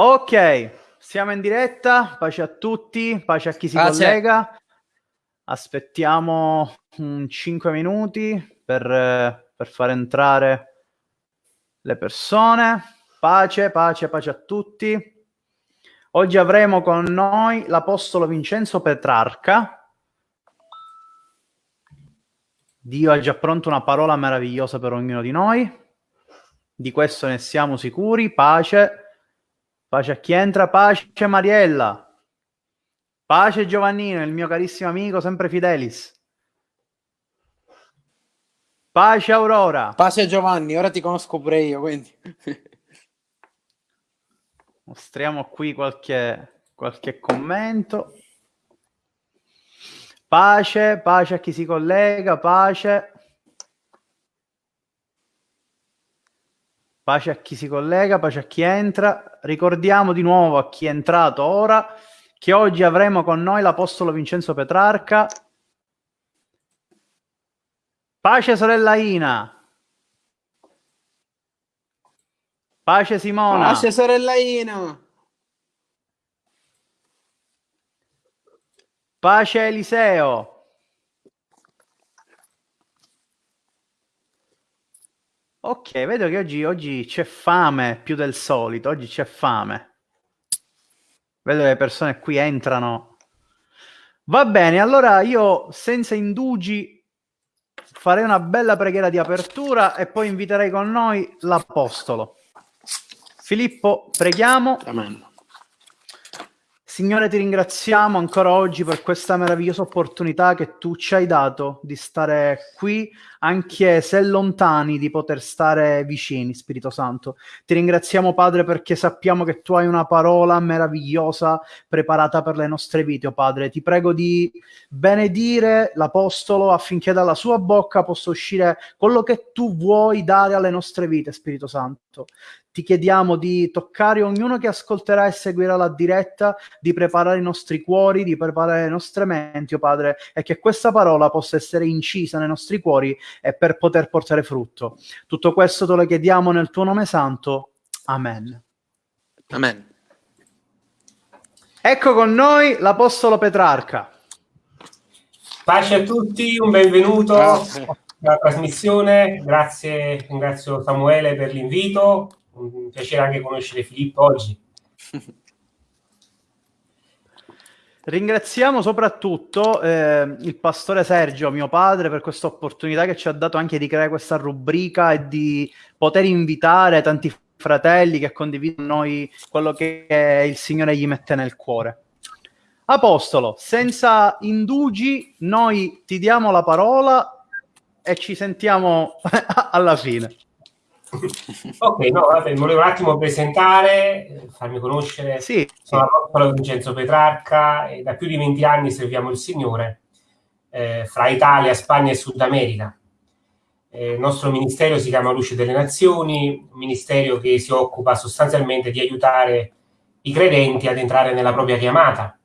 Ok, siamo in diretta, pace a tutti, pace a chi si pace. collega. Aspettiamo un 5 minuti per, per far entrare le persone. Pace, pace, pace a tutti. Oggi avremo con noi l'Apostolo Vincenzo Petrarca. Dio ha già pronto una parola meravigliosa per ognuno di noi. Di questo ne siamo sicuri. Pace. Pace a chi entra, pace Mariella. Pace Giovannino, il mio carissimo amico, sempre Fidelis. Pace Aurora. Pace Giovanni, ora ti conosco pure io, quindi. Mostriamo qui qualche, qualche commento. Pace, pace a chi si collega, pace. Pace a chi si collega, pace a chi entra. Ricordiamo di nuovo a chi è entrato ora che oggi avremo con noi l'Apostolo Vincenzo Petrarca. Pace sorella Ina. Pace Simona. Pace sorella Ina. Pace Eliseo. Ok, vedo che oggi, oggi c'è fame più del solito, oggi c'è fame. Vedo che le persone qui entrano. Va bene, allora io senza indugi farei una bella preghiera di apertura e poi inviterei con noi l'Apostolo. Filippo, preghiamo. Amen. Signore, ti ringraziamo ancora oggi per questa meravigliosa opportunità che tu ci hai dato di stare qui, anche se lontani, di poter stare vicini, Spirito Santo. Ti ringraziamo, Padre, perché sappiamo che tu hai una parola meravigliosa preparata per le nostre vite, oh Padre. Ti prego di benedire l'Apostolo affinché dalla sua bocca possa uscire quello che tu vuoi dare alle nostre vite, Spirito Santo ti chiediamo di toccare ognuno che ascolterà e seguirà la diretta, di preparare i nostri cuori, di preparare le nostre menti, oh Padre, e che questa parola possa essere incisa nei nostri cuori e per poter portare frutto. Tutto questo te lo chiediamo nel tuo nome santo. Amen. Amen. Ecco con noi l'Apostolo Petrarca. Pace a tutti, un benvenuto alla trasmissione. Grazie, ringrazio Samuele per l'invito un piacere anche conoscere Filippo oggi. Ringraziamo soprattutto eh, il pastore Sergio, mio padre, per questa opportunità che ci ha dato anche di creare questa rubrica e di poter invitare tanti fratelli che condividono con noi quello che il Signore gli mette nel cuore. Apostolo, senza indugi, noi ti diamo la parola e ci sentiamo alla fine ok, no, vabbè, volevo un attimo presentare, farmi conoscere. Sì. Sono l'Apostolo Vincenzo Petrarca e da più di 20 anni serviamo il Signore eh, fra Italia, Spagna e Sud America. Eh, il nostro ministero si chiama Luce delle Nazioni, un ministero che si occupa sostanzialmente di aiutare i credenti ad entrare nella propria chiamata,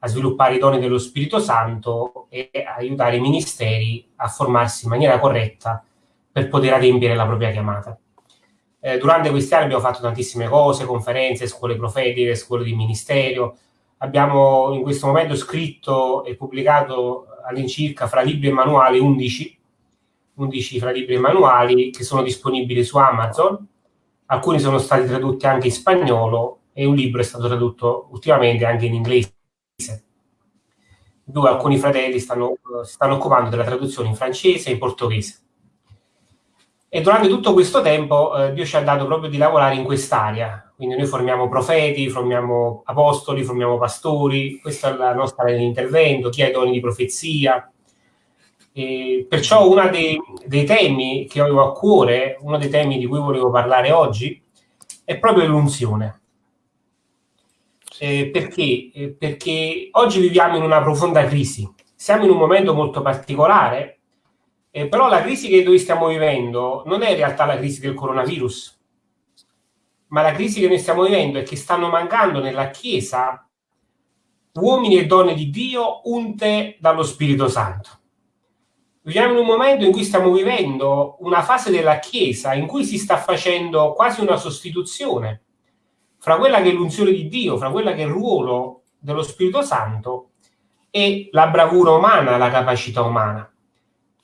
a sviluppare i doni dello Spirito Santo e aiutare i ministeri a formarsi in maniera corretta per poter adempiere la propria chiamata. Eh, durante questi anni abbiamo fatto tantissime cose, conferenze, scuole profetiche, scuole di ministero. Abbiamo in questo momento scritto e pubblicato all'incirca fra libri e manuali 11, 11 fra libri e manuali che sono disponibili su Amazon. Alcuni sono stati tradotti anche in spagnolo e un libro è stato tradotto ultimamente anche in inglese. Due alcuni fratelli stanno, stanno occupando della traduzione in francese e in portoghese. E durante tutto questo tempo eh, Dio ci ha dato proprio di lavorare in quest'area. Quindi noi formiamo profeti, formiamo apostoli, formiamo pastori, questa è la nostra area di intervento, chi ha i doni di profezia. E perciò uno dei, dei, temi che avevo a cuore, uno dei temi di cui volevo parlare oggi, è proprio l'unzione. Eh, perché? Eh, perché oggi viviamo in una profonda crisi. Siamo in un momento molto particolare eh, però la crisi che noi stiamo vivendo non è in realtà la crisi del coronavirus, ma la crisi che noi stiamo vivendo è che stanno mancando nella Chiesa uomini e donne di Dio unte dallo Spirito Santo. Viviamo in un momento in cui stiamo vivendo una fase della Chiesa in cui si sta facendo quasi una sostituzione fra quella che è l'unzione di Dio, fra quella che è il ruolo dello Spirito Santo e la bravura umana, la capacità umana.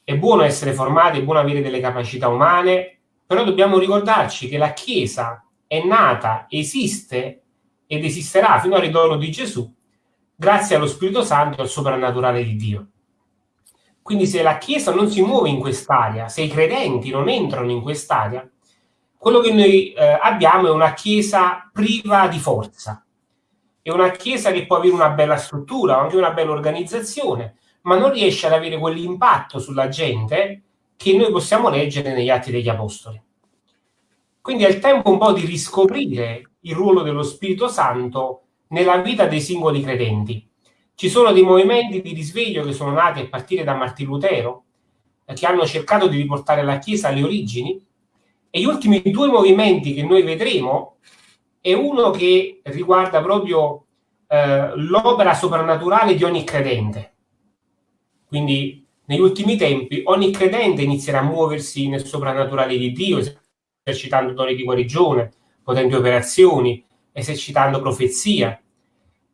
È buono essere formati, è buono avere delle capacità umane, però dobbiamo ricordarci che la Chiesa è nata, esiste ed esisterà fino al ritorno di Gesù grazie allo Spirito Santo e al soprannaturale di Dio. Quindi se la Chiesa non si muove in quest'area, se i credenti non entrano in quest'area, quello che noi eh, abbiamo è una chiesa priva di forza, è una chiesa che può avere una bella struttura, anche una bella organizzazione, ma non riesce ad avere quell'impatto sulla gente che noi possiamo leggere negli Atti degli Apostoli. Quindi è il tempo un po' di riscoprire il ruolo dello Spirito Santo nella vita dei singoli credenti. Ci sono dei movimenti di risveglio che sono nati a partire da Martin Lutero, eh, che hanno cercato di riportare la Chiesa alle origini, e gli ultimi due movimenti che noi vedremo è uno che riguarda proprio eh, l'opera soprannaturale di ogni credente. Quindi negli ultimi tempi ogni credente inizierà a muoversi nel soprannaturale di Dio, esercitando doni di guarigione, potenti operazioni, esercitando profezia.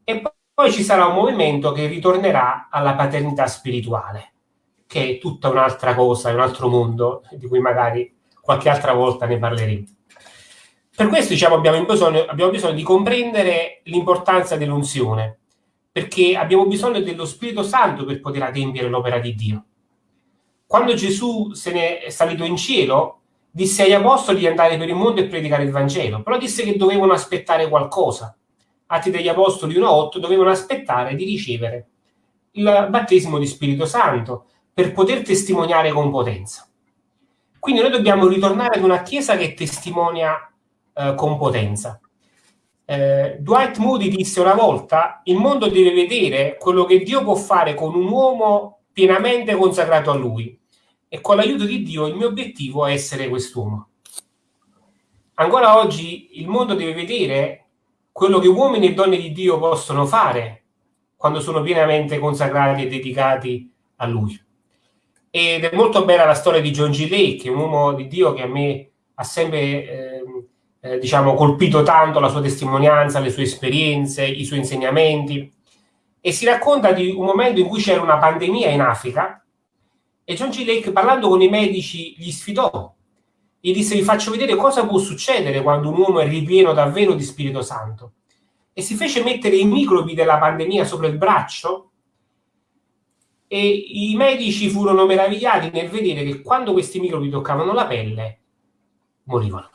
E poi ci sarà un movimento che ritornerà alla paternità spirituale, che è tutta un'altra cosa, un altro mondo di cui magari qualche altra volta ne parleremo. Per questo diciamo, abbiamo, bisogno, abbiamo bisogno di comprendere l'importanza dell'unzione, perché abbiamo bisogno dello Spirito Santo per poter adempiere l'opera di Dio. Quando Gesù se ne è salito in cielo, disse agli apostoli di andare per il mondo e predicare il Vangelo, però disse che dovevano aspettare qualcosa. Atti degli Apostoli 1.8 dovevano aspettare di ricevere il battesimo di Spirito Santo per poter testimoniare con potenza. Quindi noi dobbiamo ritornare ad una Chiesa che testimonia eh, con potenza. Eh, Dwight Moody disse una volta, il mondo deve vedere quello che Dio può fare con un uomo pienamente consacrato a lui e con l'aiuto di Dio il mio obiettivo è essere quest'uomo. Ancora oggi il mondo deve vedere quello che uomini e donne di Dio possono fare quando sono pienamente consacrati e dedicati a lui. Ed è molto bella la storia di John G. Lake, un uomo di Dio che a me ha sempre eh, eh, diciamo, colpito tanto la sua testimonianza, le sue esperienze, i suoi insegnamenti. E si racconta di un momento in cui c'era una pandemia in Africa e John G. Lake, parlando con i medici, gli sfidò. Gli disse: Vi faccio vedere cosa può succedere quando un uomo è ripieno davvero di Spirito Santo. E si fece mettere i microbi della pandemia sopra il braccio e i medici furono meravigliati nel vedere che quando questi microbi toccavano la pelle morivano.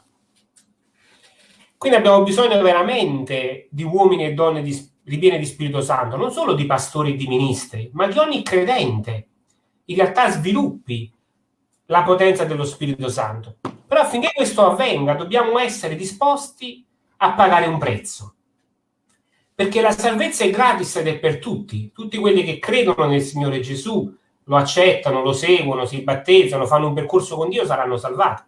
Quindi abbiamo bisogno veramente di uomini e donne di, ripiene di Spirito Santo, non solo di pastori e di ministri, ma di ogni credente in realtà sviluppi la potenza dello Spirito Santo. Però affinché questo avvenga dobbiamo essere disposti a pagare un prezzo perché la salvezza è gratis ed è per tutti. Tutti quelli che credono nel Signore Gesù, lo accettano, lo seguono, si battezzano, fanno un percorso con Dio, saranno salvati.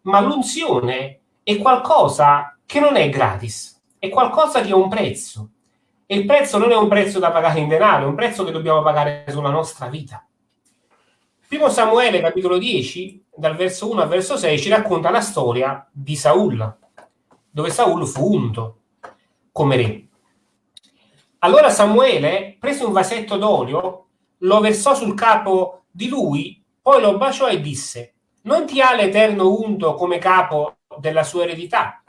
Ma l'unzione è qualcosa che non è gratis, è qualcosa che ha un prezzo. E il prezzo non è un prezzo da pagare in denaro, è un prezzo che dobbiamo pagare sulla nostra vita. Primo Samuele, capitolo 10, dal verso 1 al verso 6, ci racconta la storia di Saul, dove Saul fu unto come re. Allora Samuele prese un vasetto d'olio, lo versò sul capo di lui, poi lo baciò e disse, non ti ha l'Eterno unto come capo della sua eredità?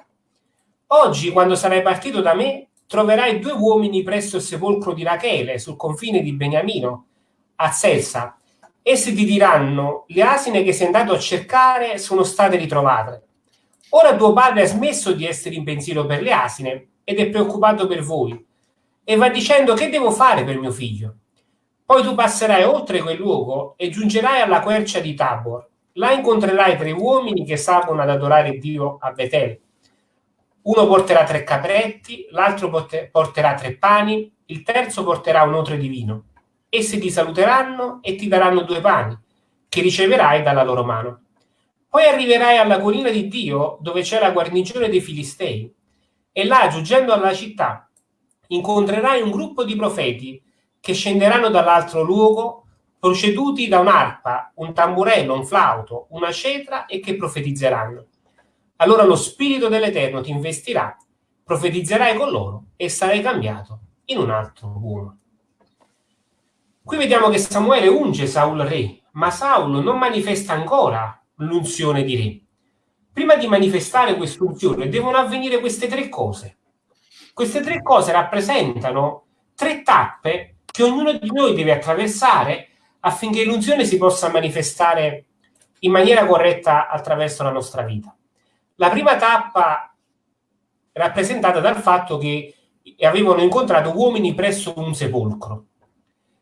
Oggi, quando sarai partito da me, troverai due uomini presso il sepolcro di Rachele, sul confine di Beniamino, a Selsa. Essi ti diranno, le asine che sei andato a cercare sono state ritrovate. Ora tuo padre ha smesso di essere in pensiero per le asine ed è preoccupato per voi e va dicendo che devo fare per mio figlio. Poi tu passerai oltre quel luogo e giungerai alla quercia di Tabor. Là incontrerai tre uomini che salgono ad adorare Dio a Betel. Uno porterà tre capretti, l'altro porterà tre pani, il terzo porterà un otre di vino. Essi ti saluteranno e ti daranno due pani, che riceverai dalla loro mano. Poi arriverai alla collina di Dio, dove c'è la guarnigione dei Filistei, e là, giungendo alla città, incontrerai un gruppo di profeti che scenderanno dall'altro luogo proceduti da un'arpa, un tamburello, un flauto, una cetra e che profetizzeranno. Allora lo Spirito dell'Eterno ti investirà profetizzerai con loro e sarai cambiato in un altro uomo. Qui vediamo che Samuele unge Saul re, ma Saulo non manifesta ancora l'unzione di re. Prima di manifestare quest'unzione devono avvenire queste tre cose. Queste tre cose rappresentano tre tappe che ognuno di noi deve attraversare affinché l'unzione si possa manifestare in maniera corretta attraverso la nostra vita. La prima tappa rappresentata dal fatto che avevano incontrato uomini presso un sepolcro.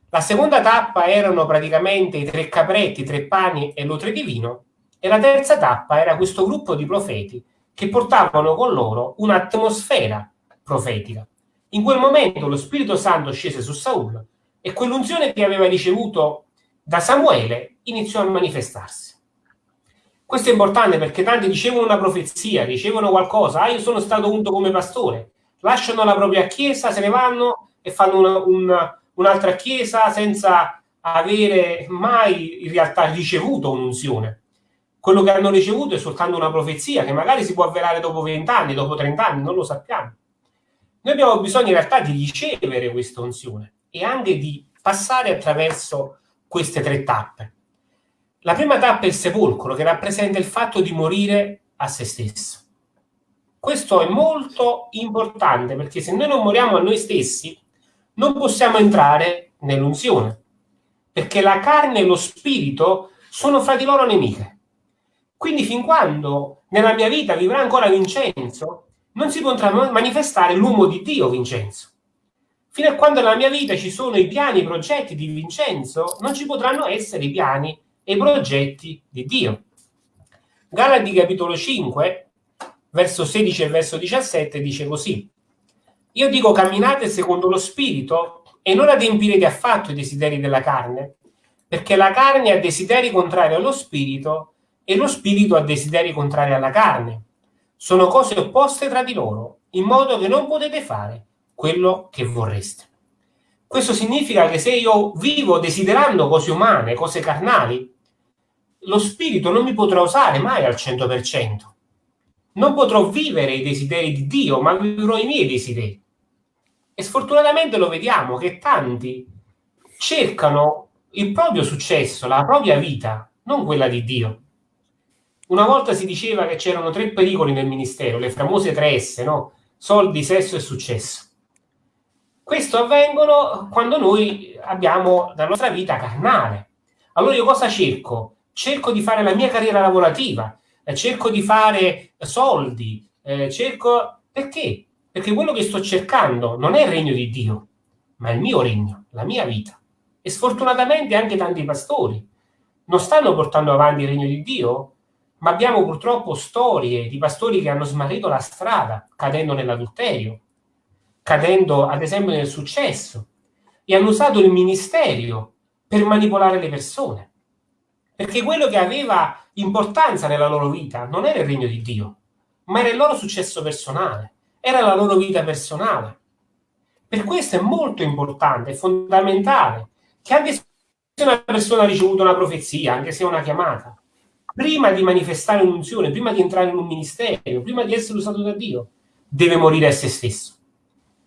La seconda tappa erano praticamente i tre capretti, i tre pani e l'otre di vino. E la terza tappa era questo gruppo di profeti che portavano con loro un'atmosfera profetica. In quel momento lo Spirito Santo scese su Saul e quell'unzione che aveva ricevuto da Samuele iniziò a manifestarsi. Questo è importante perché tanti ricevono una profezia, ricevono qualcosa, ah io sono stato unto come pastore, lasciano la propria chiesa, se ne vanno e fanno una, una, un'altra chiesa senza avere mai in realtà ricevuto un'unzione. Quello che hanno ricevuto è soltanto una profezia che magari si può avverare dopo 20 anni, dopo 30 anni, non lo sappiamo. Noi abbiamo bisogno in realtà di ricevere questa unzione e anche di passare attraverso queste tre tappe. La prima tappa è il sepolcro, che rappresenta il fatto di morire a se stesso. Questo è molto importante perché se noi non moriamo a noi stessi, non possiamo entrare nell'unzione, perché la carne e lo spirito sono fra di loro nemiche. Quindi fin quando nella mia vita vivrà ancora Vincenzo, non si potrà manifestare l'uomo di Dio Vincenzo. Fino a quando nella mia vita ci sono i piani, i progetti di Vincenzo, non ci potranno essere i piani e i progetti di Dio. Galati capitolo 5, verso 16 e verso 17 dice così. Io dico camminate secondo lo spirito e non adempirete affatto i desideri della carne, perché la carne ha desideri contrari allo spirito e lo spirito ha desideri contrari alla carne. Sono cose opposte tra di loro, in modo che non potete fare quello che vorreste. Questo significa che se io vivo desiderando cose umane, cose carnali, lo spirito non mi potrà usare mai al 100%. Non potrò vivere i desideri di Dio, ma vivrò i miei desideri. E sfortunatamente lo vediamo che tanti cercano il proprio successo, la propria vita, non quella di Dio. Una volta si diceva che c'erano tre pericoli nel ministero, le famose tre S, no? Soldi, sesso e successo. Questo avvengono quando noi abbiamo la nostra vita carnale. Allora io cosa cerco? Cerco di fare la mia carriera lavorativa, eh, cerco di fare soldi, eh, cerco... Perché? Perché quello che sto cercando non è il regno di Dio, ma il mio regno, la mia vita. E sfortunatamente anche tanti pastori non stanno portando avanti il regno di Dio, ma abbiamo purtroppo storie di pastori che hanno smarrito la strada, cadendo nell'adulterio, cadendo ad esempio nel successo e hanno usato il ministero per manipolare le persone. Perché quello che aveva importanza nella loro vita non era il regno di Dio, ma era il loro successo personale, era la loro vita personale. Per questo è molto importante, è fondamentale, che anche se una persona ha ricevuto una profezia, anche se è una chiamata, prima di manifestare un'unzione, prima di entrare in un ministero, prima di essere usato da Dio, deve morire a se stesso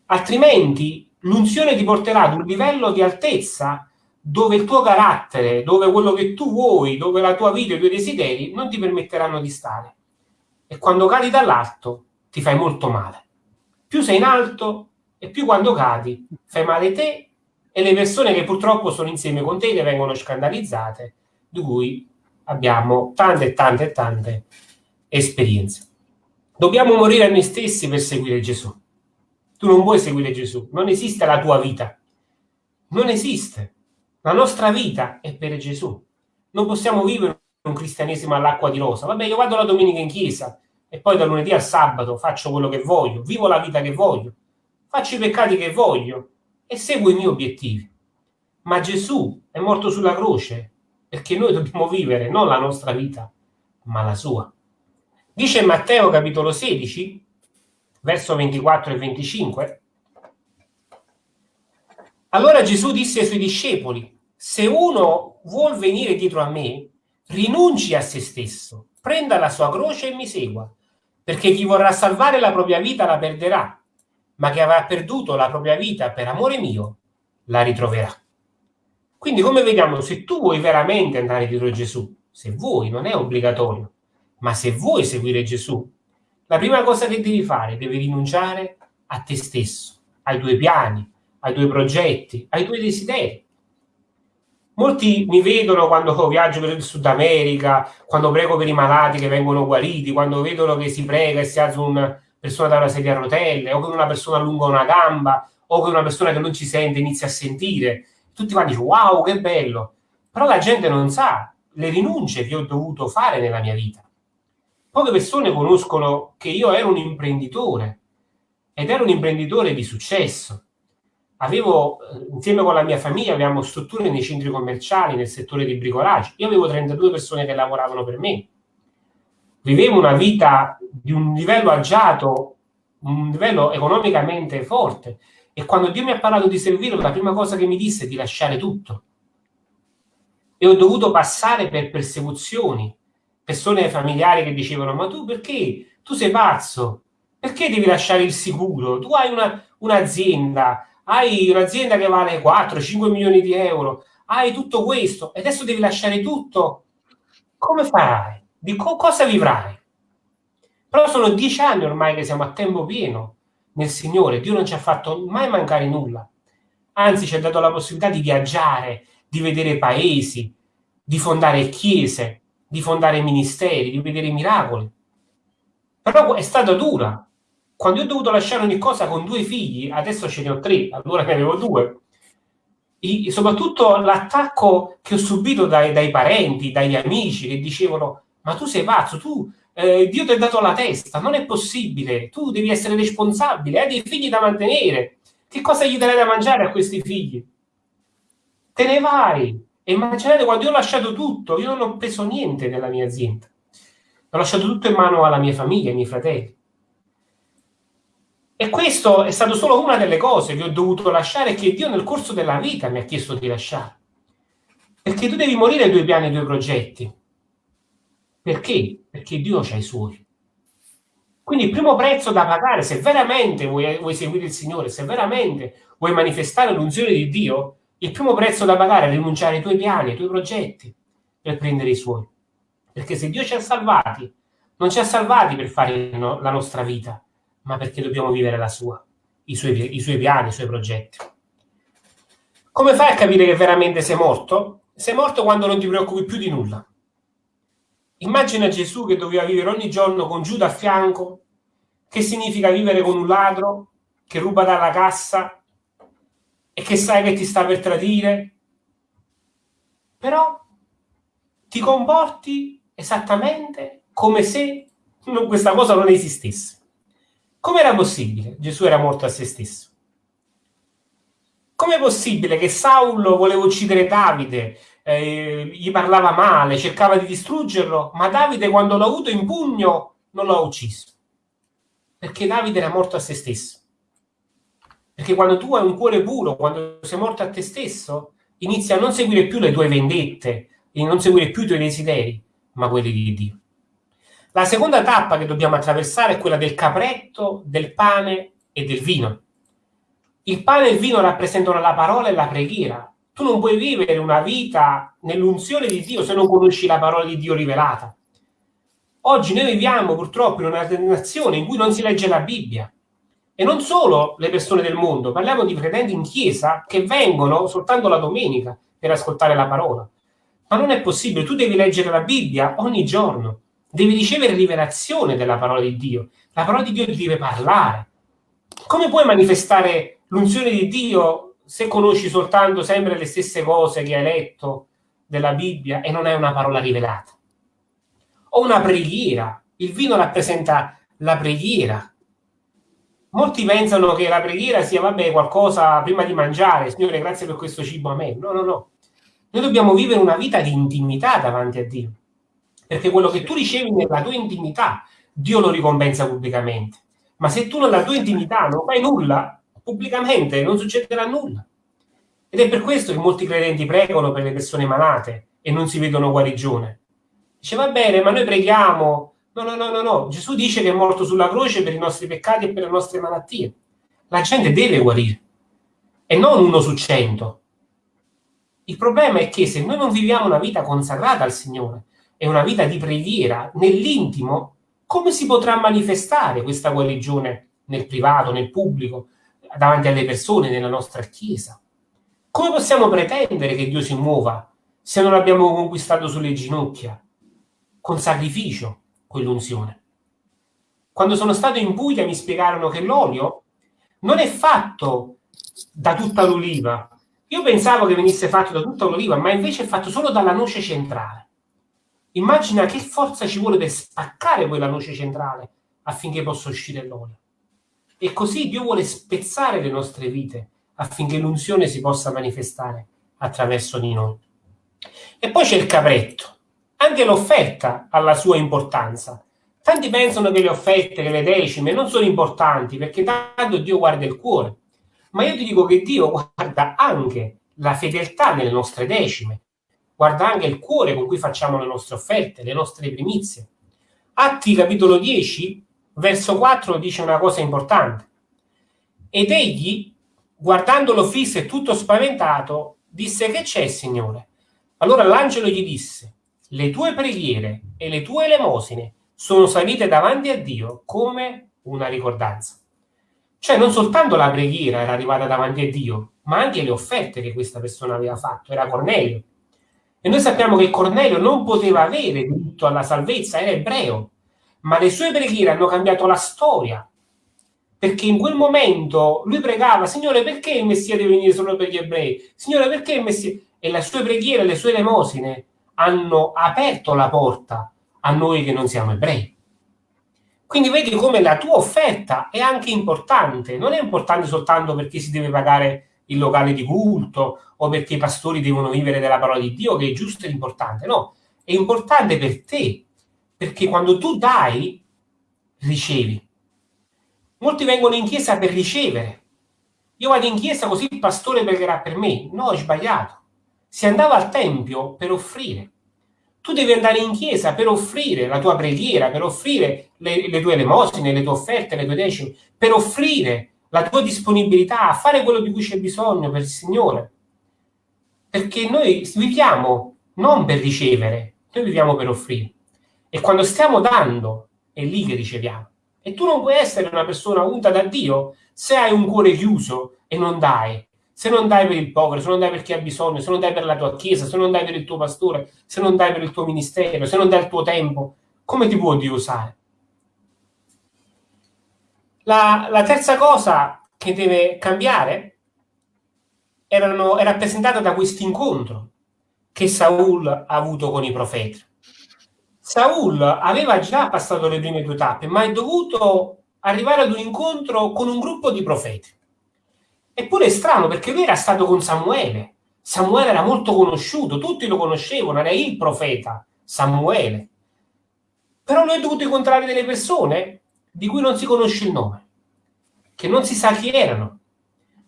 altrimenti l'unzione ti porterà ad un livello di altezza dove il tuo carattere, dove quello che tu vuoi, dove la tua vita e i tuoi desideri non ti permetteranno di stare. E quando cadi dall'alto ti fai molto male. Più sei in alto e più quando cadi fai male te e le persone che purtroppo sono insieme con te che vengono scandalizzate, di cui abbiamo tante tante tante esperienze. Dobbiamo morire a noi stessi per seguire Gesù. Tu non puoi seguire Gesù, non esiste la tua vita. Non esiste. La nostra vita è per Gesù. Non possiamo vivere un cristianesimo all'acqua di rosa. Vabbè, io vado la domenica in chiesa e poi da lunedì al sabato faccio quello che voglio, vivo la vita che voglio, faccio i peccati che voglio e seguo i miei obiettivi. Ma Gesù è morto sulla croce perché noi dobbiamo vivere non la nostra vita, ma la sua. Dice Matteo capitolo 16, verso 24 e 25. Allora Gesù disse ai suoi discepoli, se uno vuol venire dietro a me, rinunci a se stesso, prenda la sua croce e mi segua, perché chi vorrà salvare la propria vita la perderà, ma chi avrà perduto la propria vita per amore mio la ritroverà. Quindi come vediamo, se tu vuoi veramente andare dietro Gesù, se vuoi, non è obbligatorio, ma se vuoi seguire Gesù, la prima cosa che devi fare, devi rinunciare a te stesso, ai tuoi piani, ai tuoi progetti, ai tuoi desideri. Molti mi vedono quando viaggio per il Sud America, quando prego per i malati che vengono guariti, quando vedono che si prega e si alza una persona da una sedia a rotelle, o che una persona allunga una gamba, o che una persona che non ci sente inizia a sentire. Tutti quanti dicono, wow, che bello. Però la gente non sa le rinunce che ho dovuto fare nella mia vita. Poche persone conoscono che io ero un imprenditore ed ero un imprenditore di successo avevo, eh, insieme con la mia famiglia, avevamo strutture nei centri commerciali, nel settore di bricolaggio. Io avevo 32 persone che lavoravano per me. Vivevo una vita di un livello agiato, un livello economicamente forte. E quando Dio mi ha parlato di servirlo, la prima cosa che mi disse è di lasciare tutto. E ho dovuto passare per persecuzioni, persone familiari che dicevano, ma tu perché? Tu sei pazzo, perché devi lasciare il sicuro? Tu hai una, un'azienda, hai un'azienda che vale 4-5 milioni di euro, hai tutto questo e adesso devi lasciare tutto, come farai? Di co- cosa vivrai? Però sono dieci anni ormai che siamo a tempo pieno nel Signore, Dio non ci ha fatto mai mancare nulla, anzi ci ha dato la possibilità di viaggiare, di vedere paesi, di fondare chiese, di fondare ministeri, di vedere miracoli. Però è stata dura, quando ho dovuto lasciare ogni cosa con due figli, adesso ce ne ho tre, allora ne avevo due, I, soprattutto l'attacco che ho subito dai, dai, parenti, dagli amici che dicevano ma tu sei pazzo, tu, eh, Dio ti ha dato la testa, non è possibile, tu devi essere responsabile, hai dei figli da mantenere, che cosa gli darai da mangiare a questi figli? Te ne vai. E immaginate quando io ho lasciato tutto, io non ho preso niente nella mia azienda, ho lasciato tutto in mano alla mia famiglia, ai miei fratelli. E questo è stato solo una delle cose che ho dovuto lasciare che Dio nel corso della vita mi ha chiesto di lasciare. Perché tu devi morire tuoi piani e tuoi progetti. Perché? Perché Dio ha i suoi. Quindi il primo prezzo da pagare, se veramente vuoi, vuoi seguire il Signore, se veramente vuoi manifestare l'unzione di Dio, il primo prezzo da pagare è rinunciare ai tuoi piani, ai tuoi progetti, per prendere i suoi. Perché se Dio ci ha salvati, non ci ha salvati per fare no, la nostra vita, ma perché dobbiamo vivere la sua, i suoi, i suoi piani, i suoi progetti. Come fai a capire che veramente sei morto? Sei morto quando non ti preoccupi più di nulla. Immagina Gesù che doveva vivere ogni giorno con Giuda a fianco, che significa vivere con un ladro che ruba dalla cassa e che sai che ti sta per tradire, però ti comporti esattamente come se questa cosa non esistesse. Come era possibile? Gesù era morto a se stesso. Com'è possibile che Saulo voleva uccidere Davide, eh, gli parlava male, cercava di distruggerlo, ma Davide quando l'ha avuto in pugno non l'ha ucciso? Perché Davide era morto a se stesso. Perché quando tu hai un cuore puro, quando sei morto a te stesso, inizi a non seguire più le tue vendette, e non seguire più i tuoi desideri, ma quelli di Dio. La seconda tappa che dobbiamo attraversare è quella del capretto, del pane e del vino. Il pane e il vino rappresentano la parola e la preghiera. Tu non puoi vivere una vita nell'unzione di Dio se non conosci la parola di Dio rivelata. Oggi noi viviamo purtroppo in una nazione in cui non si legge la Bibbia. E non solo le persone del mondo, parliamo di credenti in chiesa che vengono soltanto la domenica per ascoltare la parola. Ma non è possibile, tu devi leggere la Bibbia ogni giorno devi ricevere rivelazione della parola di Dio. La parola di Dio ti deve parlare. Come puoi manifestare l'unzione di Dio se conosci soltanto sempre le stesse cose che hai letto della Bibbia e non hai una parola rivelata? O una preghiera. Il vino rappresenta la preghiera. Molti pensano che la preghiera sia, vabbè, qualcosa prima di mangiare. Signore, grazie per questo cibo a me. No, no, no. Noi dobbiamo vivere una vita di intimità davanti a Dio perché quello che tu ricevi nella tua intimità, Dio lo ricompensa pubblicamente. Ma se tu nella tua intimità non fai nulla, pubblicamente non succederà nulla. Ed è per questo che molti credenti pregano per le persone malate e non si vedono guarigione. Dice, va bene, ma noi preghiamo, No, no, no, no, no. Gesù dice che è morto sulla croce per i nostri peccati e per le nostre malattie. La gente deve guarire. E non uno su cento. Il problema è che se noi non viviamo una vita consacrata al Signore e una vita di preghiera nell'intimo, come si potrà manifestare questa guarigione nel privato, nel pubblico, davanti alle persone, nella nostra Chiesa? Come possiamo pretendere che Dio si muova se non l'abbiamo conquistato sulle ginocchia, con sacrificio, quell'unzione? Quando sono stato in Puglia mi spiegarono che l'olio non è fatto da tutta l'oliva. Io pensavo che venisse fatto da tutta l'oliva, ma invece è fatto solo dalla noce centrale. Immagina che forza ci vuole per spaccare quella noce centrale affinché possa uscire l'olio. E così Dio vuole spezzare le nostre vite affinché l'unzione si possa manifestare attraverso di noi. E poi c'è il capretto. Anche l'offerta ha la sua importanza. Tanti pensano che le offerte, che le decime non sono importanti perché tanto Dio guarda il cuore. Ma io ti dico che Dio guarda anche la fedeltà nelle nostre decime, guarda anche il cuore con cui facciamo le nostre offerte, le nostre primizie. Atti capitolo 10, verso 4 dice una cosa importante. Ed egli guardandolo fisso e tutto spaventato, disse che c'è, Signore? Allora l'angelo gli disse, le tue preghiere e le tue elemosine sono salite davanti a Dio come una ricordanza. Cioè non soltanto la preghiera era arrivata davanti a Dio, ma anche le offerte che questa persona aveva fatto. Era Cornelio. E noi sappiamo che Cornelio non poteva avere diritto alla salvezza, era ebreo, ma le sue preghiere hanno cambiato la storia perché in quel momento lui pregava, Signore, perché il Messia deve venire solo per gli ebrei? Signore, perché il Messia... E le sue preghiere, le sue elemosine hanno aperto la porta a noi che non siamo ebrei. Quindi vedi come la tua offerta è anche importante, non è importante soltanto perché si deve pagare il locale di culto o perché i pastori devono vivere della parola di Dio, che è giusto e importante, no, è importante per te, perché quando tu dai, ricevi. Molti vengono in chiesa per ricevere. Io vado in chiesa così il pastore pregherà per me. No, è sbagliato. Si andava al tempio per offrire. Tu devi andare in chiesa per offrire la tua preghiera, per offrire le, le tue elemosine, le tue offerte, le tue decime, per offrire la tua disponibilità a fare quello di cui c'è bisogno per il Signore. Perché noi viviamo non per ricevere, noi viviamo per offrire. E quando stiamo dando, è lì che riceviamo. E tu non puoi essere una persona unta da Dio se hai un cuore chiuso e non dai. Se non dai per il povero, se non dai per chi ha bisogno, se non dai per la tua chiesa, se non dai per il tuo pastore, se non dai per il tuo ministero, se non dai il tuo tempo, come ti può Dio usare? La, la terza cosa che deve cambiare erano, è rappresentata da questo incontro che Saul ha avuto con i profeti. Saul aveva già passato le prime due tappe, ma è dovuto arrivare ad un incontro con un gruppo di profeti. Eppure è strano perché lui era stato con Samuele. Samuele era molto conosciuto, tutti lo conoscevano, era il profeta Samuele. Però lui ha dovuto incontrare delle persone di cui non si conosce il nome, che non si sa chi erano,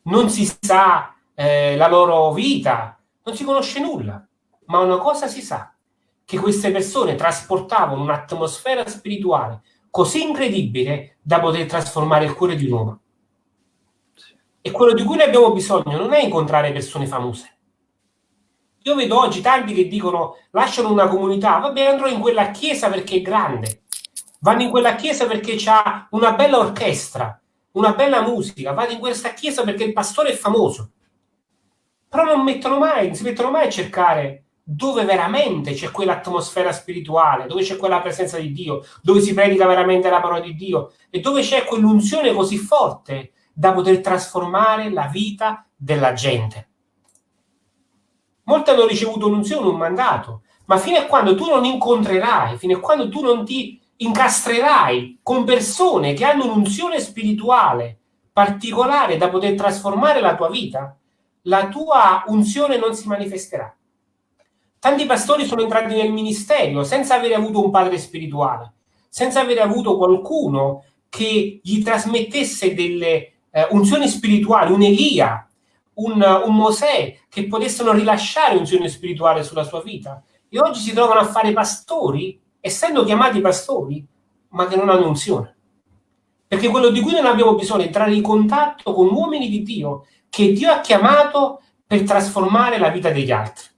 non si sa eh, la loro vita, non si conosce nulla, ma una cosa si sa, che queste persone trasportavano un'atmosfera spirituale così incredibile da poter trasformare il cuore di un uomo. E quello di cui noi abbiamo bisogno non è incontrare persone famose. Io vedo oggi tanti che dicono lasciano una comunità, vabbè andrò in quella chiesa perché è grande, vanno in quella chiesa perché c'ha una bella orchestra, una bella musica, vado in questa chiesa perché il pastore è famoso. Però non mettono mai, non si mettono mai a cercare dove veramente c'è quell'atmosfera spirituale, dove c'è quella presenza di Dio, dove si predica veramente la parola di Dio e dove c'è quell'unzione così forte da poter trasformare la vita della gente. Molti hanno ricevuto un'unzione, un mandato, ma fino a quando tu non incontrerai, fino a quando tu non ti incastrerai con persone che hanno un'unzione spirituale particolare da poter trasformare la tua vita, la tua unzione non si manifesterà. Tanti pastori sono entrati nel ministero senza avere avuto un padre spirituale, senza avere avuto qualcuno che gli trasmettesse delle eh, unzioni spirituali, un Elia, un, un Mosè, che potessero rilasciare unzione spirituale sulla sua vita. E oggi si trovano a fare pastori, essendo chiamati pastori, ma che non hanno unzione. Perché quello di cui non abbiamo bisogno è entrare in contatto con uomini di Dio che Dio ha chiamato per trasformare la vita degli altri.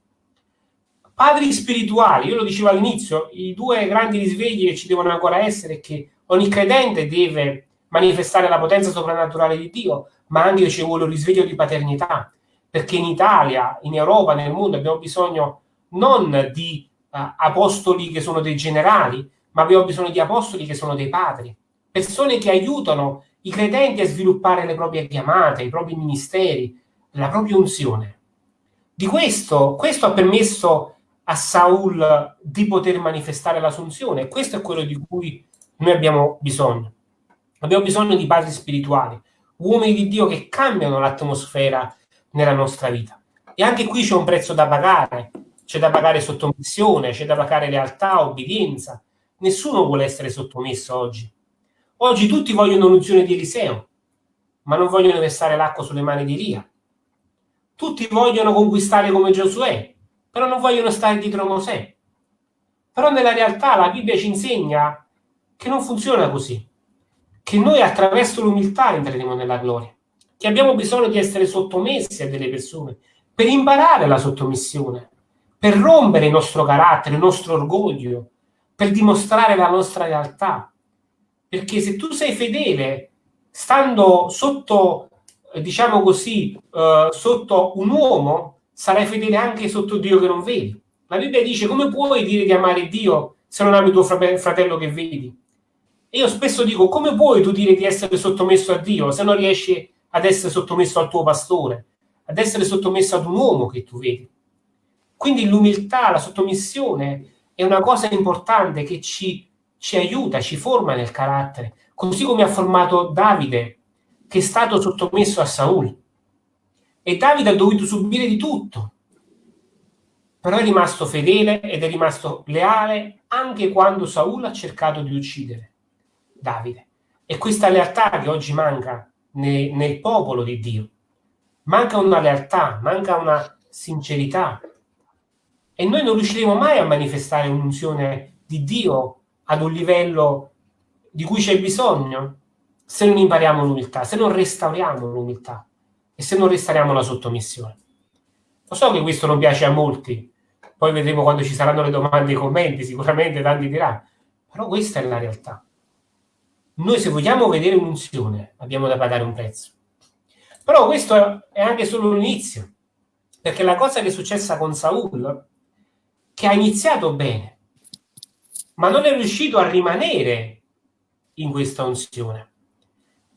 Padri spirituali, io lo dicevo all'inizio, i due grandi risvegli che ci devono ancora essere è che ogni credente deve manifestare la potenza soprannaturale di Dio, ma anche ci vuole un risveglio di paternità, perché in Italia, in Europa, nel mondo abbiamo bisogno non di uh, apostoli che sono dei generali, ma abbiamo bisogno di apostoli che sono dei padri, persone che aiutano i credenti a sviluppare le proprie chiamate, i propri ministeri, la propria unzione. Di questo, questo ha permesso a Saul di poter manifestare la sua unzione. Questo è quello di cui noi abbiamo bisogno. Abbiamo bisogno di padri spirituali, uomini di Dio che cambiano l'atmosfera nella nostra vita. E anche qui c'è un prezzo da pagare, c'è da pagare sottomissione, c'è da pagare lealtà, obbedienza. Nessuno vuole essere sottomesso oggi. Oggi tutti vogliono l'unzione di Eliseo, ma non vogliono versare l'acqua sulle mani di Elia. Tutti vogliono conquistare come Giosuè, però non vogliono stare dietro Mosè. Però nella realtà la Bibbia ci insegna che non funziona così, che noi attraverso l'umiltà entreremo nella gloria, che abbiamo bisogno di essere sottomessi a delle persone per imparare la sottomissione, per rompere il nostro carattere, il nostro orgoglio, per dimostrare la nostra realtà, perché se tu sei fedele, stando sotto, eh, diciamo così, uh, sotto un uomo, sarai fedele anche sotto Dio che non vedi. La Bibbia dice come puoi dire di amare Dio se non ami tuo fratello che vedi? E io spesso dico come puoi tu dire di essere sottomesso a Dio se non riesci ad essere sottomesso al tuo pastore, ad essere sottomesso ad un uomo che tu vedi? Quindi l'umiltà, la sottomissione è una cosa importante che ci ci aiuta, ci forma nel carattere, così come ha formato Davide, che è stato sottomesso a Saul. E Davide ha dovuto subire di tutto, però è rimasto fedele ed è rimasto leale anche quando Saul ha cercato di uccidere Davide. E questa lealtà che oggi manca nel, nel popolo di Dio. Manca una lealtà, manca una sincerità. E noi non riusciremo mai a manifestare un'unzione di Dio ad un livello di cui c'è bisogno se non impariamo l'umiltà, se non restauriamo l'umiltà e se non restauriamo la sottomissione. Lo so che questo non piace a molti, poi vedremo quando ci saranno le domande e i commenti, sicuramente tanti diranno, però questa è la realtà. Noi se vogliamo vedere un'unzione abbiamo da pagare un prezzo. Però questo è anche solo l'inizio, perché la cosa che è successa con Saul, che ha iniziato bene, ma non è riuscito a rimanere in questa unzione.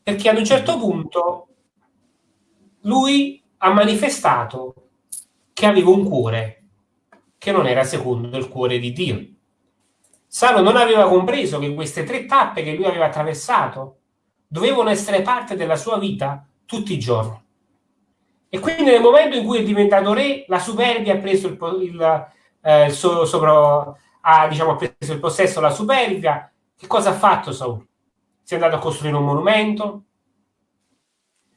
Perché ad un certo punto lui ha manifestato che aveva un cuore che non era secondo il cuore di Dio. Salo non aveva compreso che queste tre tappe che lui aveva attraversato dovevano essere parte della sua vita tutti i giorni. E quindi nel momento in cui è diventato re, la superbia ha preso il, il, eh, il suo, sopra, ha diciamo, preso il possesso la superbia. Che cosa ha fatto Saul? Si è andato a costruire un monumento,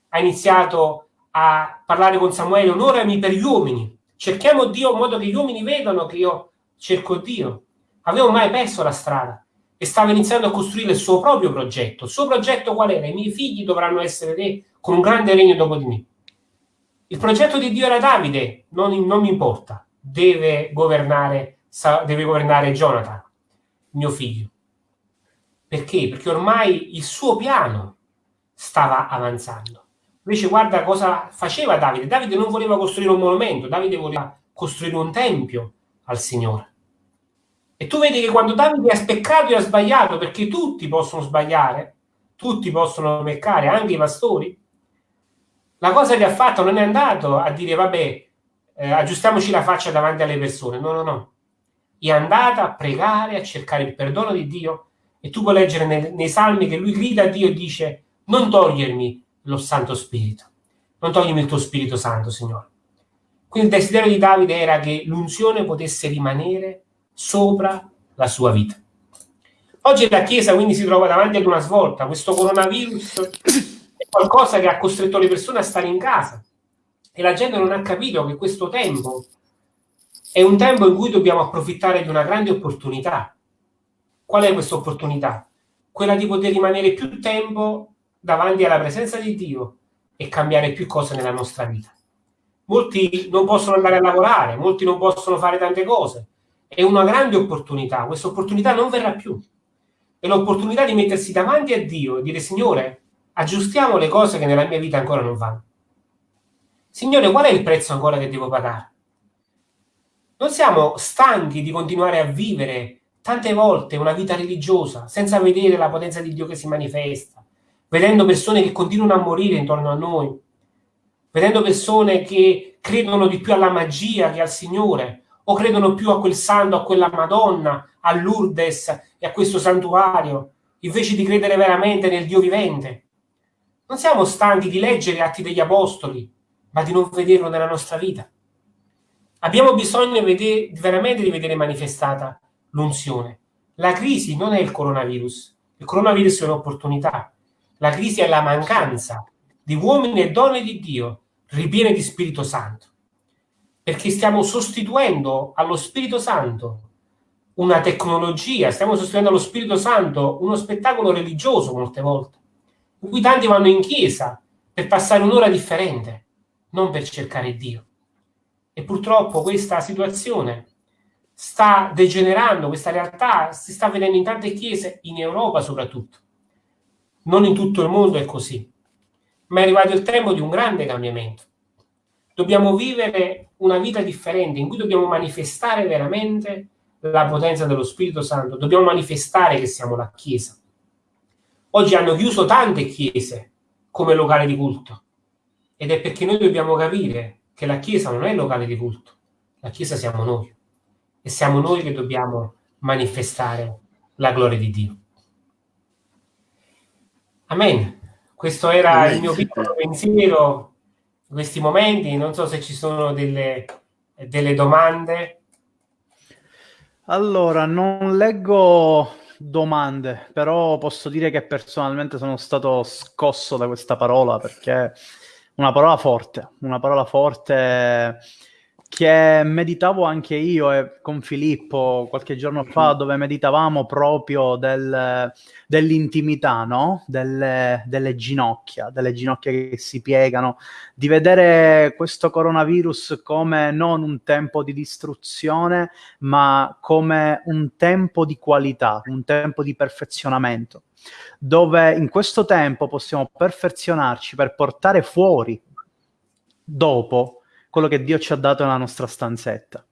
ha iniziato a parlare con Samuele, onorami per gli uomini, cerchiamo Dio in modo che gli uomini vedano che io cerco Dio. Avevo mai perso la strada e stava iniziando a costruire il suo proprio progetto. Il suo progetto qual era? I miei figli dovranno essere re con un grande regno dopo di me. Il progetto di Dio era Davide, non, non mi importa, deve governare deve governare Jonathan, mio figlio. Perché? Perché ormai il suo piano stava avanzando. Invece guarda cosa faceva Davide. Davide non voleva costruire un monumento, Davide voleva costruire un tempio al Signore. E tu vedi che quando Davide ha speccato e ha sbagliato, perché tutti possono sbagliare, tutti possono peccare, anche i pastori, la cosa che ha fatto non è andato a dire vabbè, eh, aggiustiamoci la faccia davanti alle persone. No, no, no è andata a pregare, a cercare il perdono di Dio e tu puoi leggere nei, nei salmi che lui grida a Dio e dice non togliermi lo Santo Spirito, non togliermi il tuo Spirito Santo, Signore. Quindi il desiderio di Davide era che l'unzione potesse rimanere sopra la sua vita. Oggi la Chiesa quindi si trova davanti ad una svolta, questo coronavirus è qualcosa che ha costretto le persone a stare in casa e la gente non ha capito che questo tempo è un tempo in cui dobbiamo approfittare di una grande opportunità. Qual è questa opportunità? quella di poter rimanere più tempo davanti alla presenza di Dio e cambiare più cose nella nostra vita. Molti non possono andare a lavorare, molti non possono fare tante cose. È una grande opportunità, questa opportunità non verrà più. È l'opportunità di mettersi davanti a Dio e dire Signore, aggiustiamo le cose che nella mia vita ancora non vanno. Signore, qual è il prezzo ancora che devo pagare? Non siamo stanchi di continuare a vivere tante volte una vita religiosa senza vedere la potenza di Dio che si manifesta, vedendo persone che continuano a morire intorno a noi, vedendo persone che credono di più alla magia che al Signore, o credono più a quel santo, a quella Madonna, a Lourdes e a questo santuario, invece di credere veramente nel Dio vivente. Non siamo stanchi di leggere atti degli apostoli, ma di non vederlo nella nostra vita. Abbiamo bisogno vedere, veramente di vedere manifestata l'unzione. La crisi non è il coronavirus, il coronavirus è un'opportunità. La crisi è la mancanza di uomini e donne di Dio ripiene di Spirito Santo. Perché stiamo sostituendo allo Spirito Santo una tecnologia, stiamo sostituendo allo Spirito Santo uno spettacolo religioso molte volte, in cui tanti vanno in chiesa per passare un'ora differente non per cercare Dio. E purtroppo questa situazione sta degenerando, questa realtà si sta vedendo in tante chiese, in Europa soprattutto. Non in tutto il mondo è così, ma è arrivato il tempo di un grande cambiamento. Dobbiamo vivere una vita differente in cui dobbiamo manifestare veramente la potenza dello Spirito Santo, dobbiamo manifestare che siamo la Chiesa. Oggi hanno chiuso tante chiese come locale di culto, ed è perché noi dobbiamo capire che la Chiesa non è il locale di culto, la Chiesa siamo noi. E siamo noi che dobbiamo manifestare la gloria di Dio. Amen. Questo era Amen. il mio piccolo pensiero in questi momenti. Non so se ci sono delle, delle domande. Allora, non leggo domande, però posso dire che personalmente sono stato scosso da questa parola perché una parola forte, una parola forte che meditavo anche io e con Filippo qualche giorno fa, mm-hmm. dove meditavamo proprio del, dell'intimità, no? delle, delle, ginocchia, delle ginocchia che si piegano, di vedere questo coronavirus come non un tempo di distruzione, ma come un tempo di qualità, un tempo di perfezionamento dove in questo tempo possiamo perfezionarci per portare fuori dopo quello che Dio ci ha dato nella nostra stanzetta.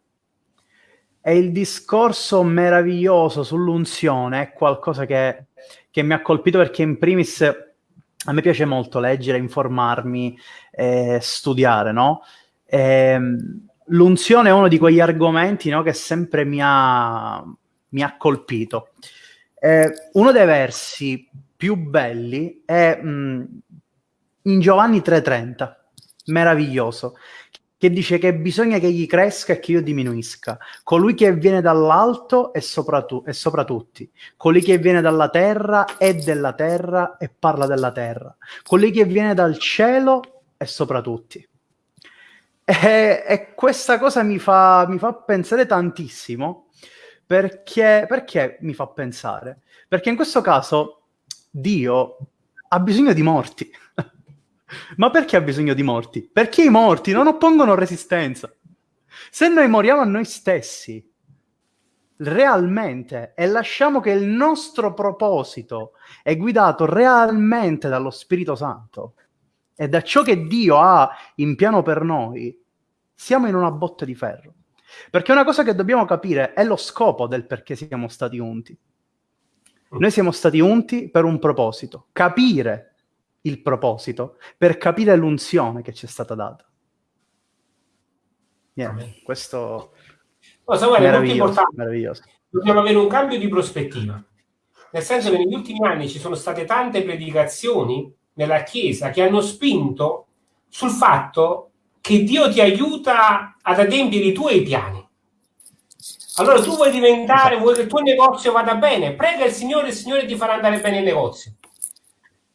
E il discorso meraviglioso sull'unzione è qualcosa che, che mi ha colpito perché in primis a me piace molto leggere, informarmi, eh, studiare, no? E, ehm, l'unzione è uno di quegli argomenti no, che sempre mi ha, mi ha colpito. Eh, uno dei versi più belli è mh, mm, in Giovanni 3:30, meraviglioso, che dice che bisogna che egli cresca e che io diminuisca. Colui che viene dall'alto è sopra, tu, è sopra tutti. Colui che viene dalla terra è della terra e parla della terra. Colui che viene dal cielo è sopra tutti. E, e questa cosa mi fa, mi fa pensare tantissimo perché, perché mi fa pensare? Perché in questo caso Dio ha bisogno di morti. Ma perché ha bisogno di morti? Perché i morti non oppongono resistenza. Se noi moriamo a noi stessi, realmente, e lasciamo che il nostro proposito è guidato realmente dallo Spirito Santo e da ciò che Dio ha in piano per noi, siamo in una botte di ferro. Perché una cosa che dobbiamo capire è lo scopo del perché siamo stati unti. Noi siamo stati unti per un proposito, capire il proposito, per capire l'unzione che ci è stata data. Yeah, questo Samuele, è meraviglioso, meraviglioso. Dobbiamo avere un cambio di prospettiva. Nel senso che negli ultimi anni ci sono state tante predicazioni nella Chiesa che hanno spinto sul fatto che Dio ti aiuta ad adempiere i tuoi piani. Allora tu vuoi diventare, vuoi che il tuo negozio vada bene, prega il Signore, il Signore ti farà andare bene il negozio.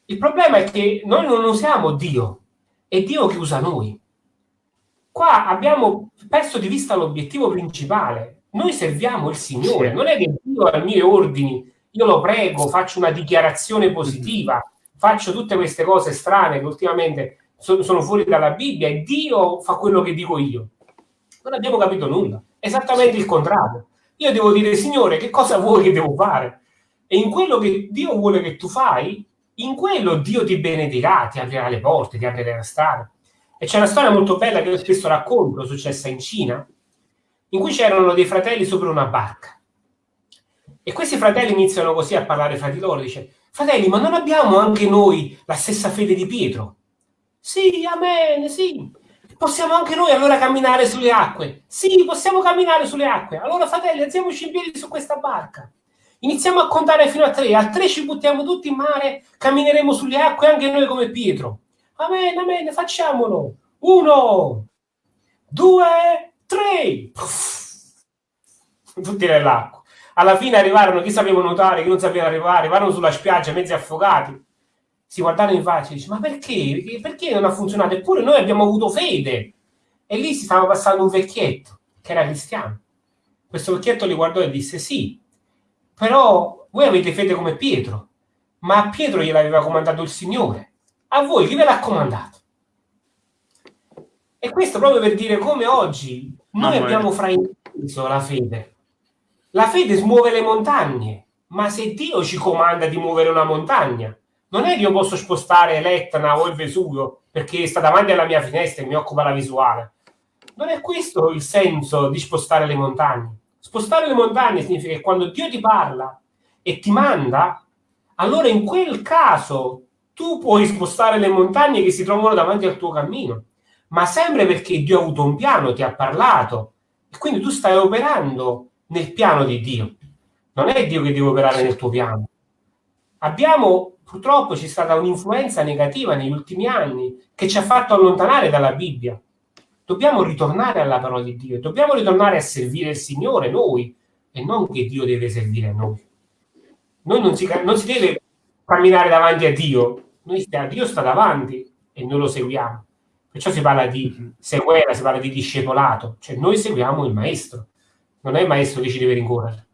Il problema è che noi non usiamo Dio, è Dio che usa noi. Qua abbiamo perso di vista l'obiettivo principale. Noi serviamo il Signore, non è che Dio ha i miei ordini io lo prego, faccio una dichiarazione positiva, faccio tutte queste cose strane che ultimamente sono, sono fuori dalla Bibbia e Dio fa quello che dico io. Non abbiamo capito nulla. Esattamente il contrario. Io devo dire, Signore, che cosa vuoi che devo fare? E in quello che Dio vuole che tu fai, in quello Dio ti benedirà, ti aprirà le porte, ti aprirà la strada. E c'è una storia molto bella che io spesso racconto, successa in Cina, in cui c'erano dei fratelli sopra una barca. E questi fratelli iniziano così a parlare fra di loro, dice, fratelli, ma non abbiamo anche noi la stessa fede di Pietro? Sì, amen, sì. Possiamo anche noi allora camminare sulle acque? Sì, possiamo camminare sulle acque. Allora, fratelli, alziamoci in piedi su questa barca. Iniziamo a contare fino a tre. A tre ci buttiamo tutti in mare, cammineremo sulle acque anche noi come Pietro. Amen, amen, facciamolo. Uno, due, tre. Tutti nell'acqua. Alla fine arrivarono chi sapeva nuotare, chi non sapeva arrivare, arrivarono sulla spiaggia mezzi affogati si guardarono in faccia e dice ma perché? perché non ha funzionato eppure noi abbiamo avuto fede e lì si stava passando un vecchietto che era cristiano questo vecchietto li guardò e disse sì però voi avete fede come Pietro ma a Pietro gliel'aveva comandato il Signore a voi chi ve l'ha comandato e questo proprio per dire come oggi noi Mamma abbiamo frainteso la fede la fede smuove le montagne ma se Dio ci comanda di muovere una montagna non è che io posso spostare l'Etna o il Vesuvio perché sta davanti alla mia finestra e mi occupa la visuale. Non è questo il senso di spostare le montagne. Spostare le montagne significa che quando Dio ti parla e ti manda, allora in quel caso tu puoi spostare le montagne che si trovano davanti al tuo cammino, ma sempre perché Dio ha avuto un piano, ti ha parlato, e quindi tu stai operando nel piano di Dio. Non è Dio che deve operare nel tuo piano. Abbiamo purtroppo c'è stata un'influenza negativa negli ultimi anni che ci ha fatto allontanare dalla Bibbia. Dobbiamo ritornare alla parola di Dio, dobbiamo ritornare a servire il Signore noi e non che Dio deve servire a noi. Noi non si, non si deve camminare davanti a Dio, noi Dio sta davanti e noi lo seguiamo. Perciò si parla di mhm. seguela, si parla di discepolato, cioè noi seguiamo il maestro, non è il maestro che ci deve rincorrere.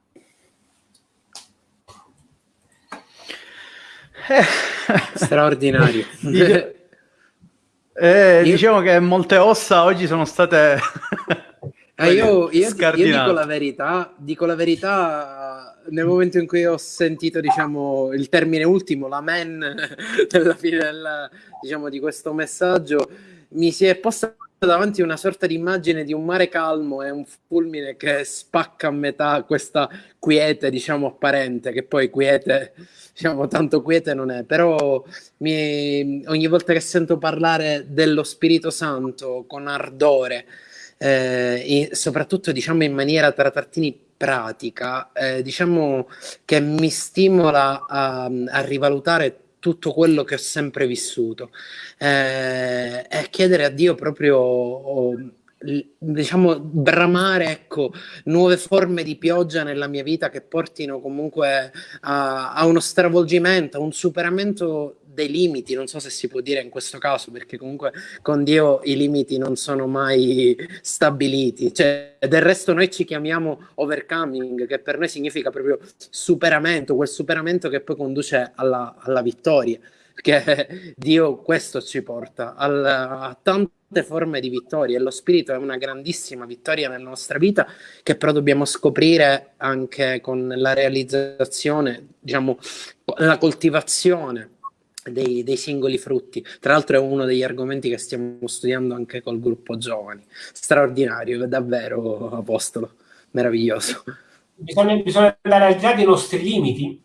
Straordinario. eh, io... Diciamo che molte ossa oggi sono state... eh, io, io, io, dico la verità, dico la verità nel momento in cui ho sentito diciamo, il termine ultimo, l'amen, della fine del, diciamo, di questo messaggio, mi si è posta davanti una sorta di immagine di un mare calmo e un fulmine che spacca a metà questa quiete, diciamo, apparente, che poi quiete diciamo, tanto quiete non è, però mi, ogni volta che sento parlare dello Spirito Santo con ardore, eh, soprattutto diciamo in maniera tra trattini pratica, eh, diciamo che mi stimola a, a, rivalutare tutto quello che ho sempre vissuto. Eh, e chiedere a Dio proprio... Oh, diciamo, bramare ecco, nuove forme di pioggia nella mia vita che portino comunque a, a, uno stravolgimento, a un superamento dei limiti, non so se si può dire in questo caso, perché comunque con Dio i limiti non sono mai stabiliti. Cioè, del resto noi ci chiamiamo overcoming, che per noi significa proprio superamento, quel superamento che poi conduce alla, alla vittoria perché Dio questo ci porta al, a tante forme di vittoria e lo spirito è una grandissima vittoria nella nostra vita che però dobbiamo scoprire anche con la realizzazione, diciamo, la coltivazione dei, dei, singoli frutti. Tra l'altro è uno degli argomenti che stiamo studiando anche col gruppo giovani. Straordinario, davvero, Apostolo, meraviglioso. Bisogna, bisogna andare al di là dei nostri limiti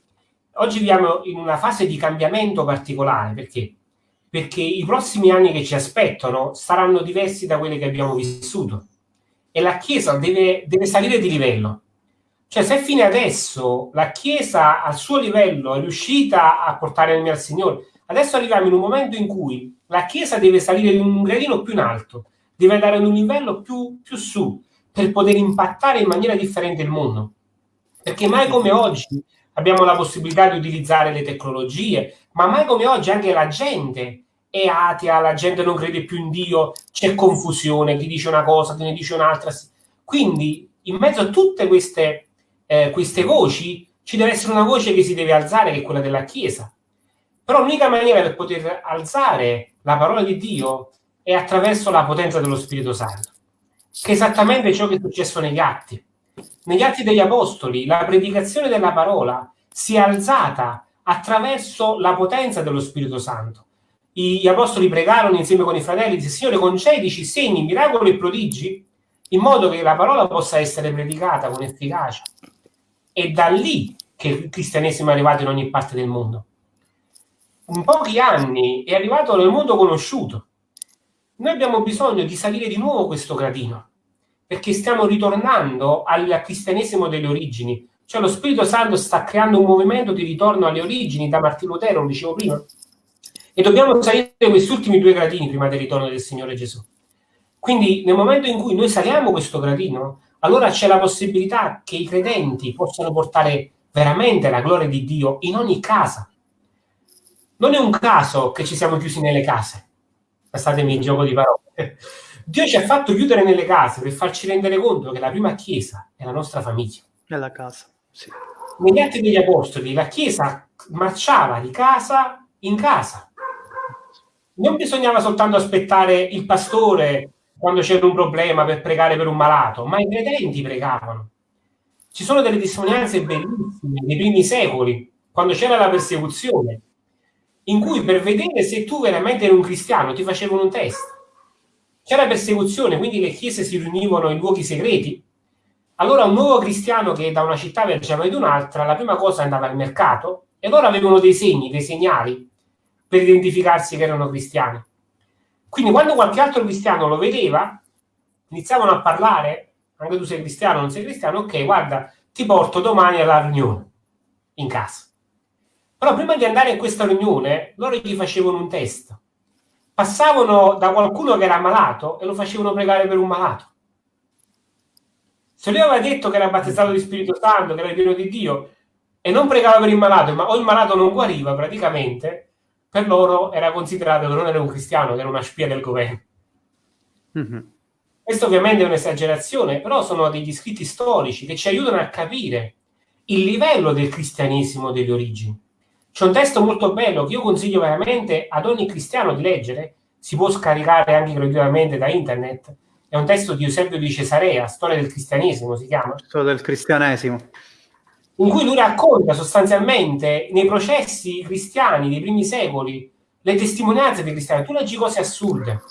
oggi viviamo in una fase di cambiamento particolare perché? Perché i prossimi anni che ci aspettano saranno diversi da quelli che abbiamo vissuto e la Chiesa deve, deve salire di livello. Cioè, se fino adesso la Chiesa al suo livello è riuscita a portare mio al Signore, adesso arriviamo in un momento in cui la Chiesa deve salire di un gradino più in alto, deve andare ad un livello più, più su per poter impattare in maniera differente il mondo. Perché mai come oggi abbiamo la possibilità di utilizzare le tecnologie, ma mai come oggi anche la gente è atea, la gente non crede più in Dio, c'è confusione, chi dice una cosa, chi ne dice un'altra. Quindi, in mezzo a tutte queste, eh, queste voci, ci deve essere una voce che si deve alzare, che è quella della Chiesa. Però l'unica maniera per poter alzare la parola di Dio è attraverso la potenza dello Spirito Santo, che è esattamente ciò che è successo negli atti. Negli atti degli Apostoli, la predicazione della parola si è alzata attraverso la potenza dello Spirito Santo. Gli Apostoli pregarono insieme con i fratelli, disse, Signore, concedici segni, miracoli e prodigi, in modo che la parola possa essere predicata con efficacia. È da lì che il cristianesimo è arrivato in ogni parte del mondo. In pochi anni è arrivato nel mondo conosciuto. Noi abbiamo bisogno di salire di nuovo questo gradino, perché stiamo ritornando al cristianesimo delle origini. Cioè lo Spirito Santo sta creando un movimento di ritorno alle origini, da Martino Lutero, lo dicevo prima, e dobbiamo salire questi ultimi due gradini prima del ritorno del Signore Gesù. Quindi nel momento in cui noi saliamo questo gradino, allora c'è la possibilità che i credenti possano portare veramente la gloria di Dio in ogni casa. Non è un caso che ci siamo chiusi nelle case. Passatemi il gioco di parole. Dio ci ha fatto chiudere nelle case per farci rendere conto che la prima chiesa è la nostra famiglia. È la casa, sì. Negli atti degli apostoli la chiesa marciava di casa in casa. Non bisognava soltanto aspettare il pastore quando c'era un problema per pregare per un malato, ma i credenti pregavano. Ci sono delle testimonianze bellissime nei primi secoli, quando c'era la persecuzione, in cui per vedere se tu veramente eri un cristiano ti facevano un test. C'era persecuzione, quindi le chiese si riunivano in luoghi segreti. Allora un nuovo cristiano che da una città viaggiava ad un'altra, la prima cosa andava al mercato e loro avevano dei segni, dei segnali per identificarsi che erano cristiani. Quindi quando qualche altro cristiano lo vedeva, iniziavano a parlare, anche tu sei cristiano, non sei cristiano, ok, guarda, ti porto domani alla riunione in casa. Però prima di andare in questa riunione, loro gli facevano un test. Passavano da qualcuno che era malato e lo facevano pregare per un malato. Se lui aveva detto che era battezzato di Spirito Santo, che era pieno di Dio, e non pregava per il malato, ma o il malato non guariva praticamente, per loro era considerato che non era un cristiano, che era una spia del governo. Mm-hmm. Questo ovviamente è un'esagerazione, però sono degli scritti storici che ci aiutano a capire il livello del cristianesimo delle origini. C'è un testo molto bello che io consiglio veramente ad ogni cristiano di leggere, si può scaricare anche gratuitamente da internet. È un testo di Eusebio di Cesarea, Storia del cristianesimo si chiama. Storia del cristianesimo in cui lui racconta sostanzialmente nei processi cristiani dei primi secoli le testimonianze dei cristiani. Tu leggi cose assurde,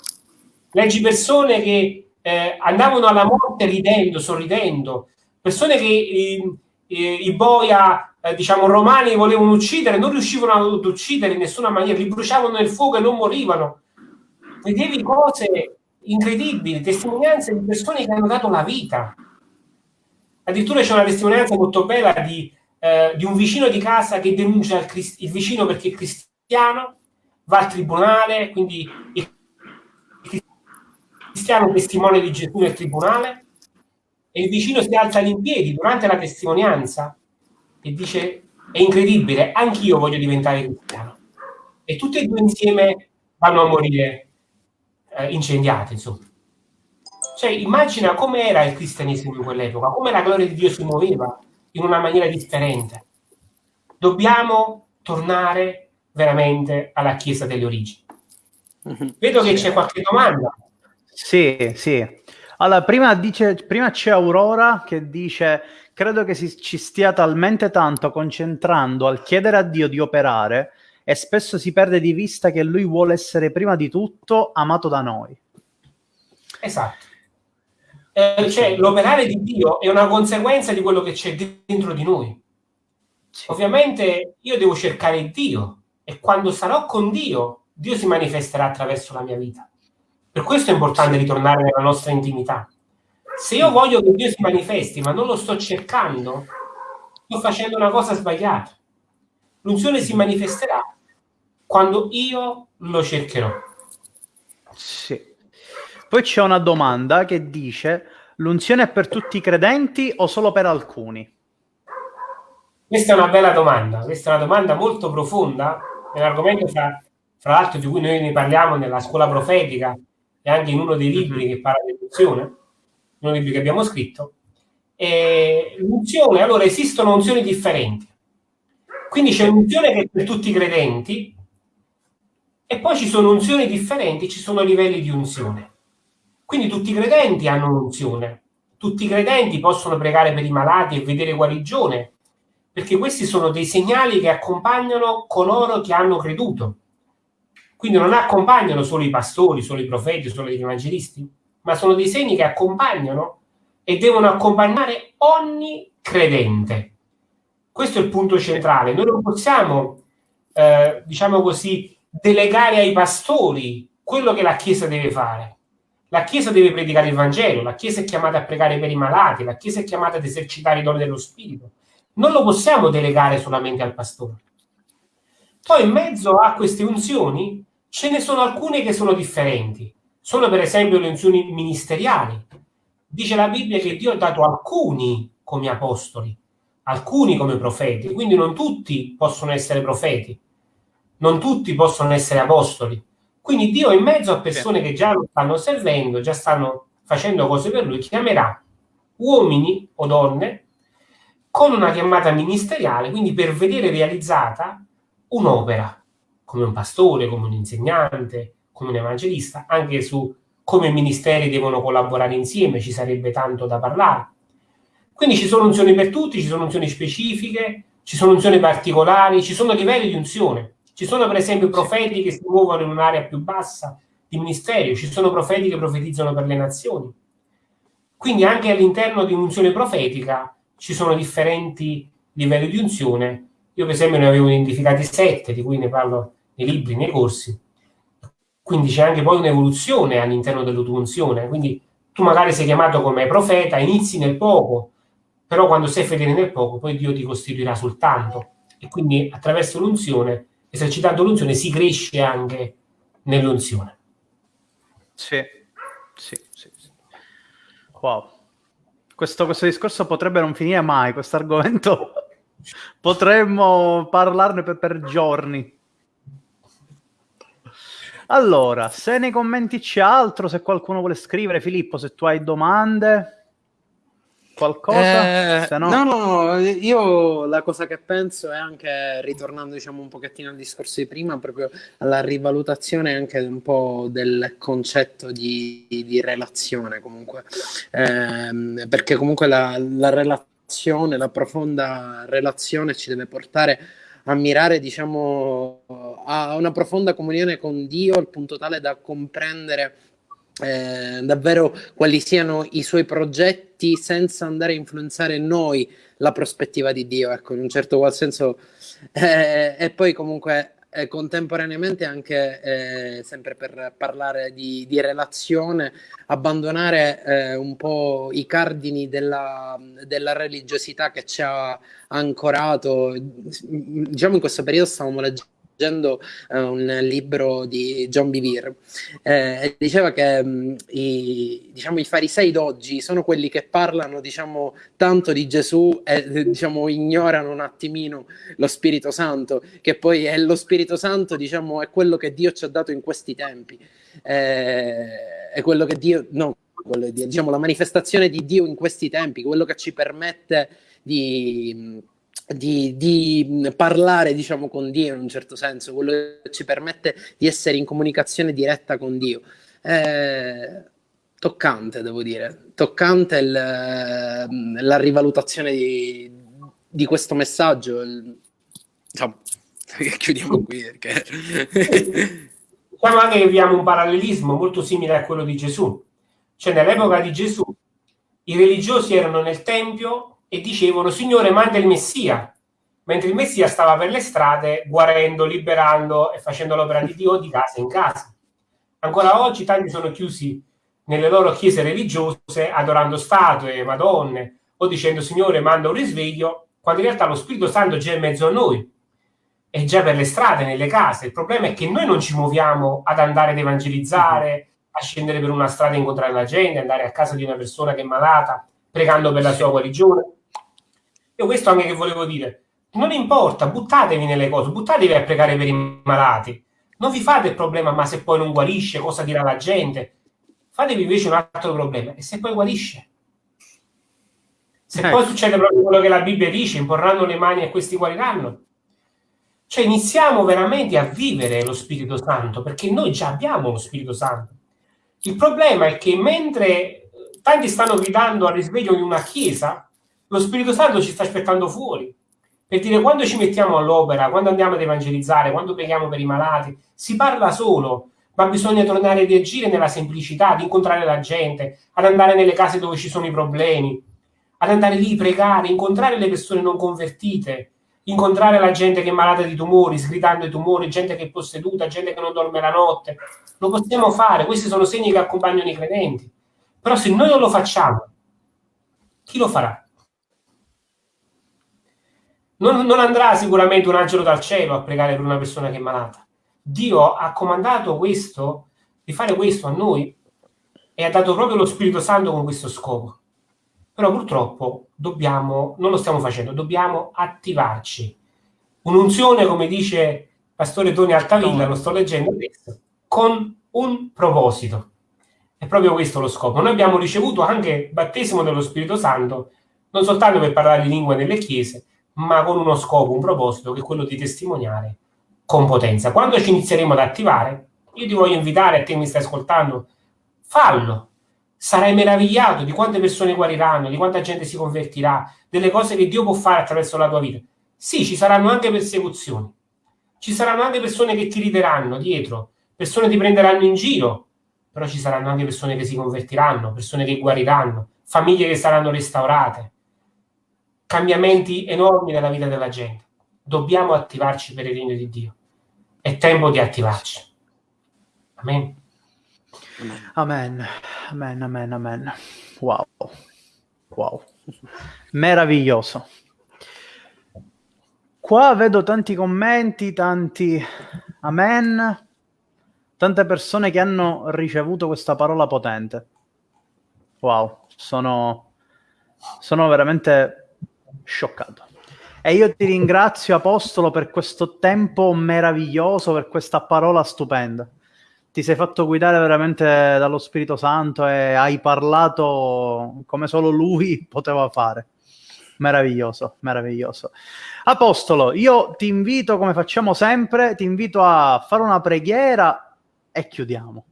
leggi persone che eh, andavano alla morte ridendo, sorridendo, persone che i, i, i boia, eh, diciamo, romani volevano uccidere, non riuscivano ad uccidere in nessuna maniera, li bruciavano nel fuoco e non morivano. Vedevi cose incredibili, testimonianze di persone che hanno dato la vita Addirittura c'è una testimonianza molto bella di, eh, di un vicino di casa che denuncia il, il, vicino perché è cristiano, va al tribunale, quindi il cristiano testimone di Gesù nel tribunale e il vicino si alza in piedi durante la testimonianza e dice è incredibile, anch'io voglio diventare cristiano. E tutti e due insieme vanno a morire eh, incendiati, insomma. Cioè, immagina com'era il cristianesimo in quell'epoca, come la gloria di Dio si muoveva in una maniera differente. Dobbiamo tornare veramente alla Chiesa delle origini. Mhm. Vedo che c'è qualche domanda. Sì, sì. Allora, prima, dice, prima c'è Aurora che dice: Credo che si, ci stia talmente tanto concentrando al chiedere a Dio di operare e spesso si perde di vista che Lui vuole essere prima di tutto amato da noi. Esatto eh, cioè l'operare di Dio è una conseguenza di quello che c'è dentro di noi. Ovviamente io devo cercare Dio e quando sarò con Dio, Dio si manifesterà attraverso la mia vita. Per questo è importante ritornare nella nostra intimità. Se io voglio che Dio si manifesti, ma non lo sto cercando, sto facendo una cosa sbagliata. L'unzione si manifesterà quando io lo cercherò. Sì. Poi c'è una domanda che dice: l'unzione è per tutti i credenti o solo per alcuni? Questa è una bella domanda, questa è una domanda molto profonda, è un argomento fra, fra l'altro di cui noi ne parliamo nella scuola profetica e anche in uno dei libri mm-hmm. che parla di unzione, uno dei libri che abbiamo scritto. eh, l'unzione, allora esistono unzioni differenti. Quindi c'è unzione che è per tutti i credenti e poi ci sono unzioni differenti, ci sono livelli di unzione. Quindi tutti i credenti hanno un'unzione, tutti i credenti possono pregare per i malati e vedere guarigione, perché questi sono dei segnali che accompagnano coloro che hanno creduto. Quindi non accompagnano solo i pastori, solo i profeti, solo gli evangelisti, ma sono dei segni che accompagnano e devono accompagnare ogni credente. Questo è il punto centrale. Noi non possiamo, eh, diciamo così, delegare ai pastori quello che la Chiesa deve fare. La Chiesa deve predicare il Vangelo, la Chiesa è chiamata a pregare per i malati, la Chiesa è chiamata ad esercitare i doni dello Spirito. Non lo possiamo delegare solamente al pastore. Poi in mezzo a queste unzioni ce ne sono alcune che sono differenti. Sono per esempio le unzioni ministeriali. Dice la Bibbia che Dio ha dato alcuni come apostoli, alcuni come profeti, quindi non tutti possono essere profeti, non tutti possono essere apostoli. Quindi Dio in mezzo a persone che già lo stanno servendo, già stanno facendo cose per lui, chiamerà uomini o donne con una chiamata ministeriale, quindi per vedere realizzata un'opera, come un pastore, come un insegnante, come un evangelista, anche su come i ministeri devono collaborare insieme, ci sarebbe tanto da parlare. Quindi ci sono unzioni per tutti, ci sono unzioni specifiche, ci sono unzioni particolari, ci sono livelli di unzione. Ci sono per esempio profeti che si muovono in un'area più bassa di ministero, ci sono profeti che profetizzano per le nazioni. Quindi anche all'interno di un'unzione profetica ci sono differenti livelli di unzione. Io per esempio ne avevo identificati sette, di cui ne parlo nei libri, nei corsi. Quindi c'è anche poi un'evoluzione all'interno della tua unzione. Quindi tu magari sei chiamato come profeta, inizi nel poco, però quando sei fedele nel poco, poi Dio ti costituirà soltanto. E quindi attraverso l'unzione, esercitando l'unzione, si cresce anche nell'unzione. Sì, sì, sì. sì. Wow. Questo, questo discorso potrebbe non finire mai, questo argomento potremmo parlarne per, per giorni. Allora, se nei commenti c'è altro, se qualcuno vuole scrivere, Filippo, se tu hai domande qualcosa? Eh, no... no... no, io la cosa che penso è anche, ritornando diciamo un pochettino al discorso di prima, proprio alla rivalutazione anche un po' del concetto di, di relazione comunque, eh, perché comunque la, la relazione, la profonda relazione ci deve portare a mirare diciamo a una profonda comunione con Dio al punto tale da comprendere eh, davvero quali siano i suoi progetti senza andare a influenzare noi la prospettiva di Dio, ecco, in un certo qual senso. Eh, e poi comunque eh, contemporaneamente anche, eh, sempre per parlare di, di relazione, abbandonare eh, un po' i cardini della, della, religiosità che ci ha ancorato. Diciamo in questo periodo stavamo leggendo leggendo uh, un libro di John Bevere eh, diceva che um, i, diciamo, i farisei d'oggi sono quelli che parlano diciamo, tanto di Gesù e diciamo, ignorano un attimino lo Spirito Santo, che poi è lo Spirito Santo diciamo, è quello che Dio ci ha dato in questi tempi, eh, è quello che Dio... No, diciamo, la manifestazione di Dio in questi tempi, quello che ci permette di di, di, parlare diciamo con Dio in un certo senso, quello che ci permette di essere in comunicazione diretta con Dio. È toccante, devo dire, toccante il, la rivalutazione di, di, questo messaggio. Insomma, chiudiamo qui perché... Diciamo anche che abbiamo un parallelismo molto simile a quello di Gesù. Cioè nell'epoca di Gesù i religiosi erano nel Tempio e dicevano Signore manda il Messia, mentre il Messia stava per le strade guarendo, liberando e facendo l'opera di Dio di casa in casa. Ancora oggi tanti sono chiusi nelle loro chiese religiose adorando statue, madonne o dicendo Signore manda un risveglio, quando in realtà lo Spirito Santo è già in mezzo a noi, è già per le strade, nelle case. Il problema è che noi non ci muoviamo ad andare ad evangelizzare, a scendere per una strada e incontrare la gente, andare a casa di una persona che è malata, pregando per la sua guarigione. Io questo anche che volevo dire. Non importa, buttatevi nelle cose, buttatevi a pregare per i malati. Non vi fate il problema, ma se poi non guarisce, cosa dirà la gente? Fatevi invece un altro problema, e se poi guarisce? Se ecco. poi succede proprio quello che la Bibbia dice, imporranno le mani e questi guariranno. Cioè iniziamo veramente a vivere lo Spirito Santo, perché noi già abbiamo lo Spirito Santo. Il problema è che mentre tanti stanno gridando al risveglio in una chiesa, lo Spirito Santo ci sta aspettando fuori. Per dire, quando ci mettiamo all'opera, quando andiamo ad evangelizzare, quando preghiamo per i malati, si parla solo, ma bisogna tornare a reagire nella semplicità, ad incontrare la gente, ad andare nelle case dove ci sono i problemi, ad andare lì, pregare, incontrare le persone non convertite, incontrare la gente che è malata di tumori, sgridando i tumori, gente che è posseduta, gente che non dorme la notte. Lo possiamo fare, questi sono segni che accompagnano i credenti. Però se noi non lo facciamo, chi lo farà? Non, non andrà sicuramente un angelo dal cielo a pregare per una persona che è malata. Dio ha comandato questo, di fare questo a noi e ha dato proprio lo Spirito Santo con questo scopo. Però purtroppo dobbiamo, non lo stiamo facendo, dobbiamo attivarci. Un'unzione, come dice Pastore Toni Altavilla, lo sto leggendo adesso, con un proposito. È proprio questo lo scopo. Noi abbiamo ricevuto anche battesimo dello Spirito Santo, non soltanto per parlare di lingue nelle chiese, ma con uno scopo, un proposito, che è quello di testimoniare con potenza. Quando ci inizieremo ad attivare, io ti voglio invitare a te mi stai ascoltando, fallo, sarai meravigliato di quante persone guariranno, di quanta gente si convertirà, delle cose che Dio può fare attraverso la tua vita. Sì, ci saranno anche persecuzioni, ci saranno anche persone che ti rideranno dietro, persone ti prenderanno in giro, però ci saranno anche persone che si convertiranno, persone che guariranno, famiglie che saranno restaurate, cambiamenti enormi nella vita della gente. Dobbiamo attivarci per il regno di Dio. È tempo di attivarci. Amen. Amen, amen, amen, amen. Wow, wow, meraviglioso. Qua vedo tanti commenti, tanti amen, tante persone che hanno ricevuto questa parola potente. Wow, sono, sono veramente scioccato. E io ti ringrazio, Apostolo, per questo tempo meraviglioso, per questa parola stupenda ti sei fatto guidare veramente dallo Spirito Santo e hai parlato come solo lui poteva fare. Meraviglioso, meraviglioso. Apostolo, io ti invito, come facciamo sempre, ti invito a fare una preghiera e chiudiamo.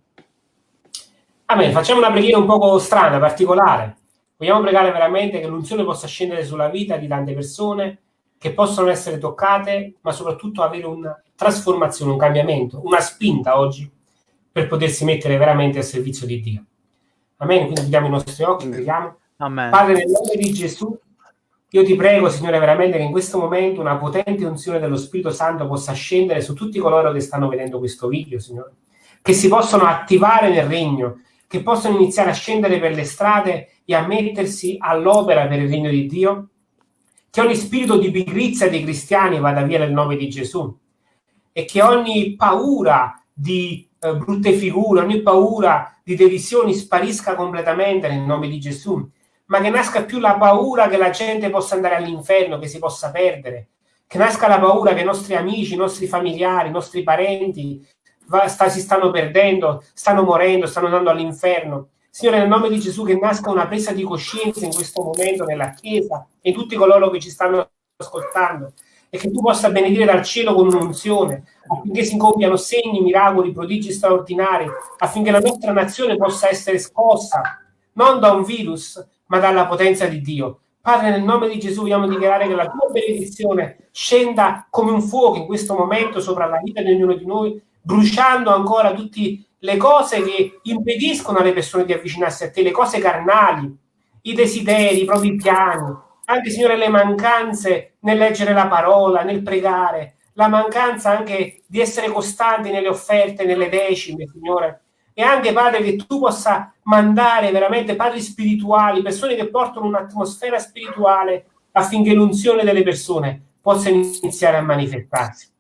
Amen, facciamo una preghiera un po' strana, particolare. Vogliamo pregare veramente che l'unzione possa scendere sulla vita di tante persone che possono essere toccate, ma soprattutto avere una trasformazione, un cambiamento, una spinta oggi per potersi mettere veramente a servizio di Dio. Amen. Quindi chiudiamo i nostri occhi, preghiamo. Amen. Padre, nel nome di Gesù, io ti prego, Signore, veramente che in questo momento una potente unzione dello Spirito Santo possa scendere su tutti coloro che stanno vedendo questo video, Signore, che si possono attivare nel regno, che possano iniziare a scendere per le strade e a mettersi all'opera per il regno di Dio, che ogni spirito di pigrizia dei cristiani vada via nel nome di Gesù. E che ogni paura di eh, brutte figure, ogni paura di derisioni sparisca completamente nel nome di Gesù, ma che nasca più la paura che la gente possa andare all'inferno, che si possa perdere, che nasca la paura che i nostri amici, i nostri familiari, i nostri parenti va, sta, si stanno perdendo, stanno morendo, stanno andando all'inferno. Signore, nel nome di Gesù, che nasca una presa di coscienza in questo momento nella Chiesa e in tutti coloro che ci stanno ascoltando e che tu possa benedire dal cielo con un'unzione affinché si compiano segni, miracoli, prodigi straordinari, affinché la nostra nazione possa essere scossa non da un virus, ma dalla potenza di Dio. Padre, nel nome di Gesù vogliamo dichiarare che la tua benedizione scenda come un fuoco in questo momento sopra la vita di ognuno di noi, bruciando ancora tutte le cose che impediscono alle persone di avvicinarsi a te, le cose carnali, i desideri, i propri piani, anche Signore le mancanze nel leggere la parola, nel pregare, la mancanza anche di essere costanti nelle offerte, nelle decime, Signore. E anche, Padre, che tu possa mandare veramente padri spirituali, persone che portano un'atmosfera spirituale affinché l'unzione delle persone possa iniziare a manifestarsi.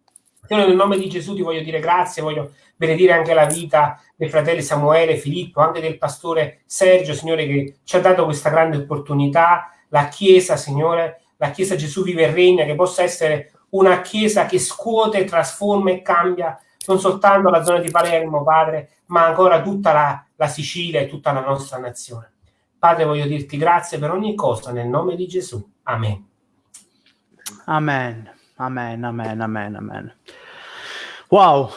Signore, nel nome di Gesù ti voglio dire grazie, voglio benedire anche la vita dei fratelli Samuele, Filippo, anche del pastore Sergio, Signore, che ci ha dato questa grande opportunità la Chiesa, Signore, la Chiesa Gesù vive e regna, che possa essere una Chiesa che scuote, trasforma e cambia non soltanto la zona di Palermo, Padre, ma ancora tutta la, la Sicilia e tutta la nostra nazione. Padre, voglio dirti grazie per ogni cosa nel nome di Gesù. Amen. Amen, amen, amen, amen, amen. Wow,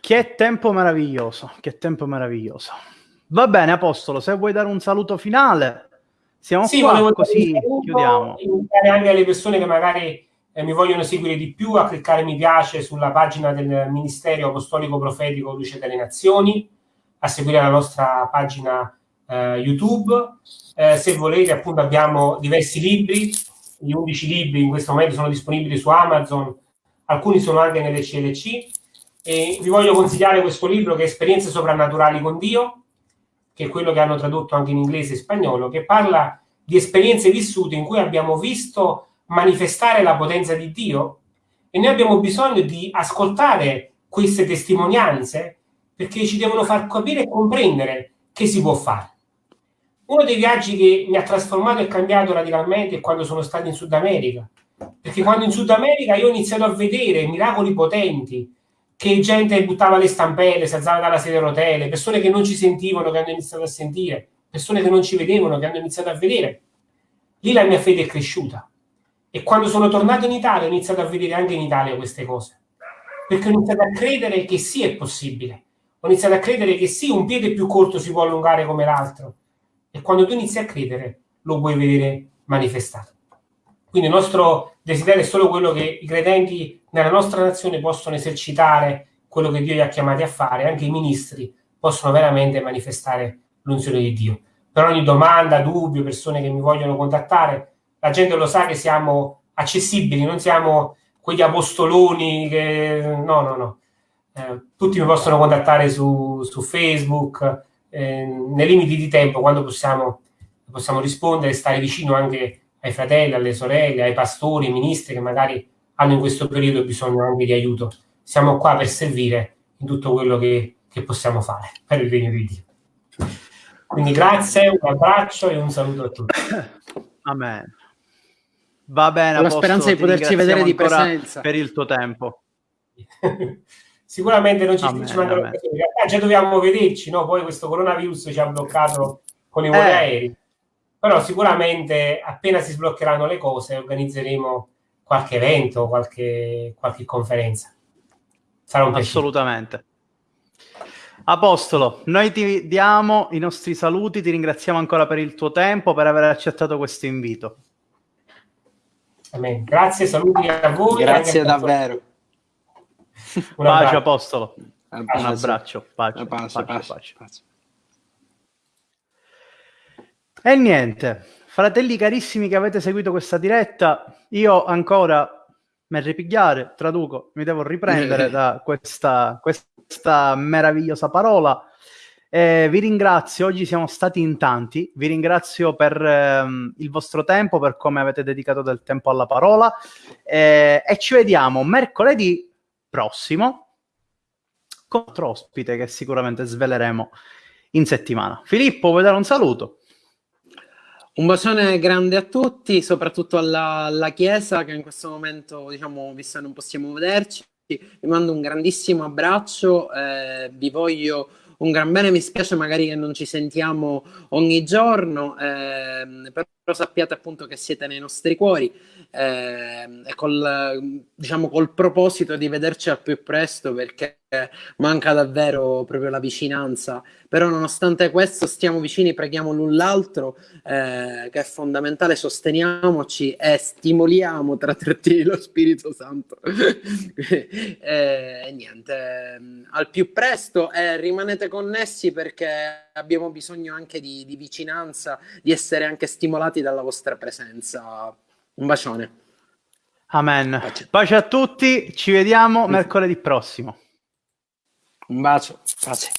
che tempo meraviglioso, che tempo meraviglioso. Va bene, Apostolo, se vuoi dare un saluto finale, siamo sì, qua, così chiudiamo. Invitare anche alle persone che magari eh, mi vogliono seguire di più a cliccare mi piace sulla pagina del Ministero Apostolico Profetico Luce delle Nazioni, a seguire la nostra pagina eh, YouTube. Eh, se volete, appunto, abbiamo diversi libri, gli 11 libri in questo momento sono disponibili su Amazon, alcuni sono anche nelle CLC. E vi voglio consigliare questo libro che è Esperienze soprannaturali con Dio, che è quello che hanno tradotto anche in inglese e spagnolo, che parla di esperienze vissute in cui abbiamo visto manifestare la potenza di Dio e noi abbiamo bisogno di ascoltare queste testimonianze perché ci devono far capire e comprendere che si può fare. Uno dei viaggi che mi ha trasformato e cambiato radicalmente è quando sono stato in Sud America, perché quando in Sud America io ho iniziato a vedere miracoli potenti, che gente buttava le stampelle, si alzava dalla sedia a rotelle, persone che non ci sentivano, che hanno iniziato a sentire, persone che non ci vedevano, che hanno iniziato a vedere. Lì la mia fede è cresciuta. E quando sono tornato in Italia ho iniziato a vedere anche in Italia queste cose. Perché ho iniziato a credere che sì è possibile. Ho iniziato a credere che sì, un piede più corto si può allungare come l'altro. E quando tu inizi a credere, lo puoi vedere manifestato. Quindi il nostro desiderio è solo quello che i credenti nella nostra nazione possono esercitare quello che Dio li ha chiamati a fare, anche i ministri possono veramente manifestare l'unzione di Dio. Per ogni domanda, dubbio, persone che mi vogliono contattare, la gente lo sa che siamo accessibili, non siamo quegli apostoloni che... No, no, no. Eh, tutti mi possono contattare su, su Facebook, eh, nei limiti di tempo, quando possiamo, possiamo rispondere, stare vicino anche ai fratelli, alle sorelle, ai pastori, ai ministri che magari hanno in questo periodo bisogno anche di aiuto. Siamo qua per servire in tutto quello che, che possiamo fare per il regno di Dio. Quindi grazie, un abbraccio e un saluto a tutti. Amen. Va bene. Con la speranza di poterci vedere di presenza. Per il tuo tempo. Sicuramente non ci, amen, ci mandano realtà già dobbiamo vederci, no? Poi questo coronavirus ci ha bloccato con i voli eh. aerei. Però sicuramente appena si sbloccheranno le cose organizzeremo qualche evento, qualche, qualche conferenza. Sarà un piacere. Assolutamente. Apostolo, noi ti diamo i nostri saluti, ti ringraziamo ancora per il tuo tempo, per aver accettato questo invito. Amen. Grazie, saluti a voi. Grazie davvero. Un bacio, Apostolo. Un abbraccio. Pace, pace, pace, pace. E niente, fratelli carissimi che avete seguito questa diretta, io ancora mi ripigliare, traduco, mi devo riprendere da questa, questa meravigliosa parola. Eh, vi ringrazio, oggi siamo stati in tanti, vi ringrazio per ehm, il vostro tempo, per come avete dedicato del tempo alla parola. Eh, e ci vediamo mercoledì prossimo con altro ospite che sicuramente sveleremo in settimana. Filippo, vuoi dare un saluto? Un bacione grande a tutti, soprattutto alla, alla Chiesa che in questo momento, diciamo, visto che non possiamo vederci, vi mando un grandissimo abbraccio, eh, vi voglio un gran bene, mi spiace magari che non ci sentiamo ogni giorno, eh, però sappiate appunto che siete nei nostri cuori eh, e col, diciamo, col proposito di vederci al più presto perché manca davvero proprio la vicinanza. Però nonostante questo stiamo vicini, preghiamo l'un l'altro, eh, che è fondamentale, sosteniamoci e stimoliamo tra trattini lo Spirito Santo. e, e niente, al più presto e rimanete connessi perché abbiamo bisogno anche di, di vicinanza, di essere anche stimolati dalla vostra presenza. Un bacione. Amen. Pace, Pace a tutti, ci vediamo mercoledì prossimo. Un bacio, pace.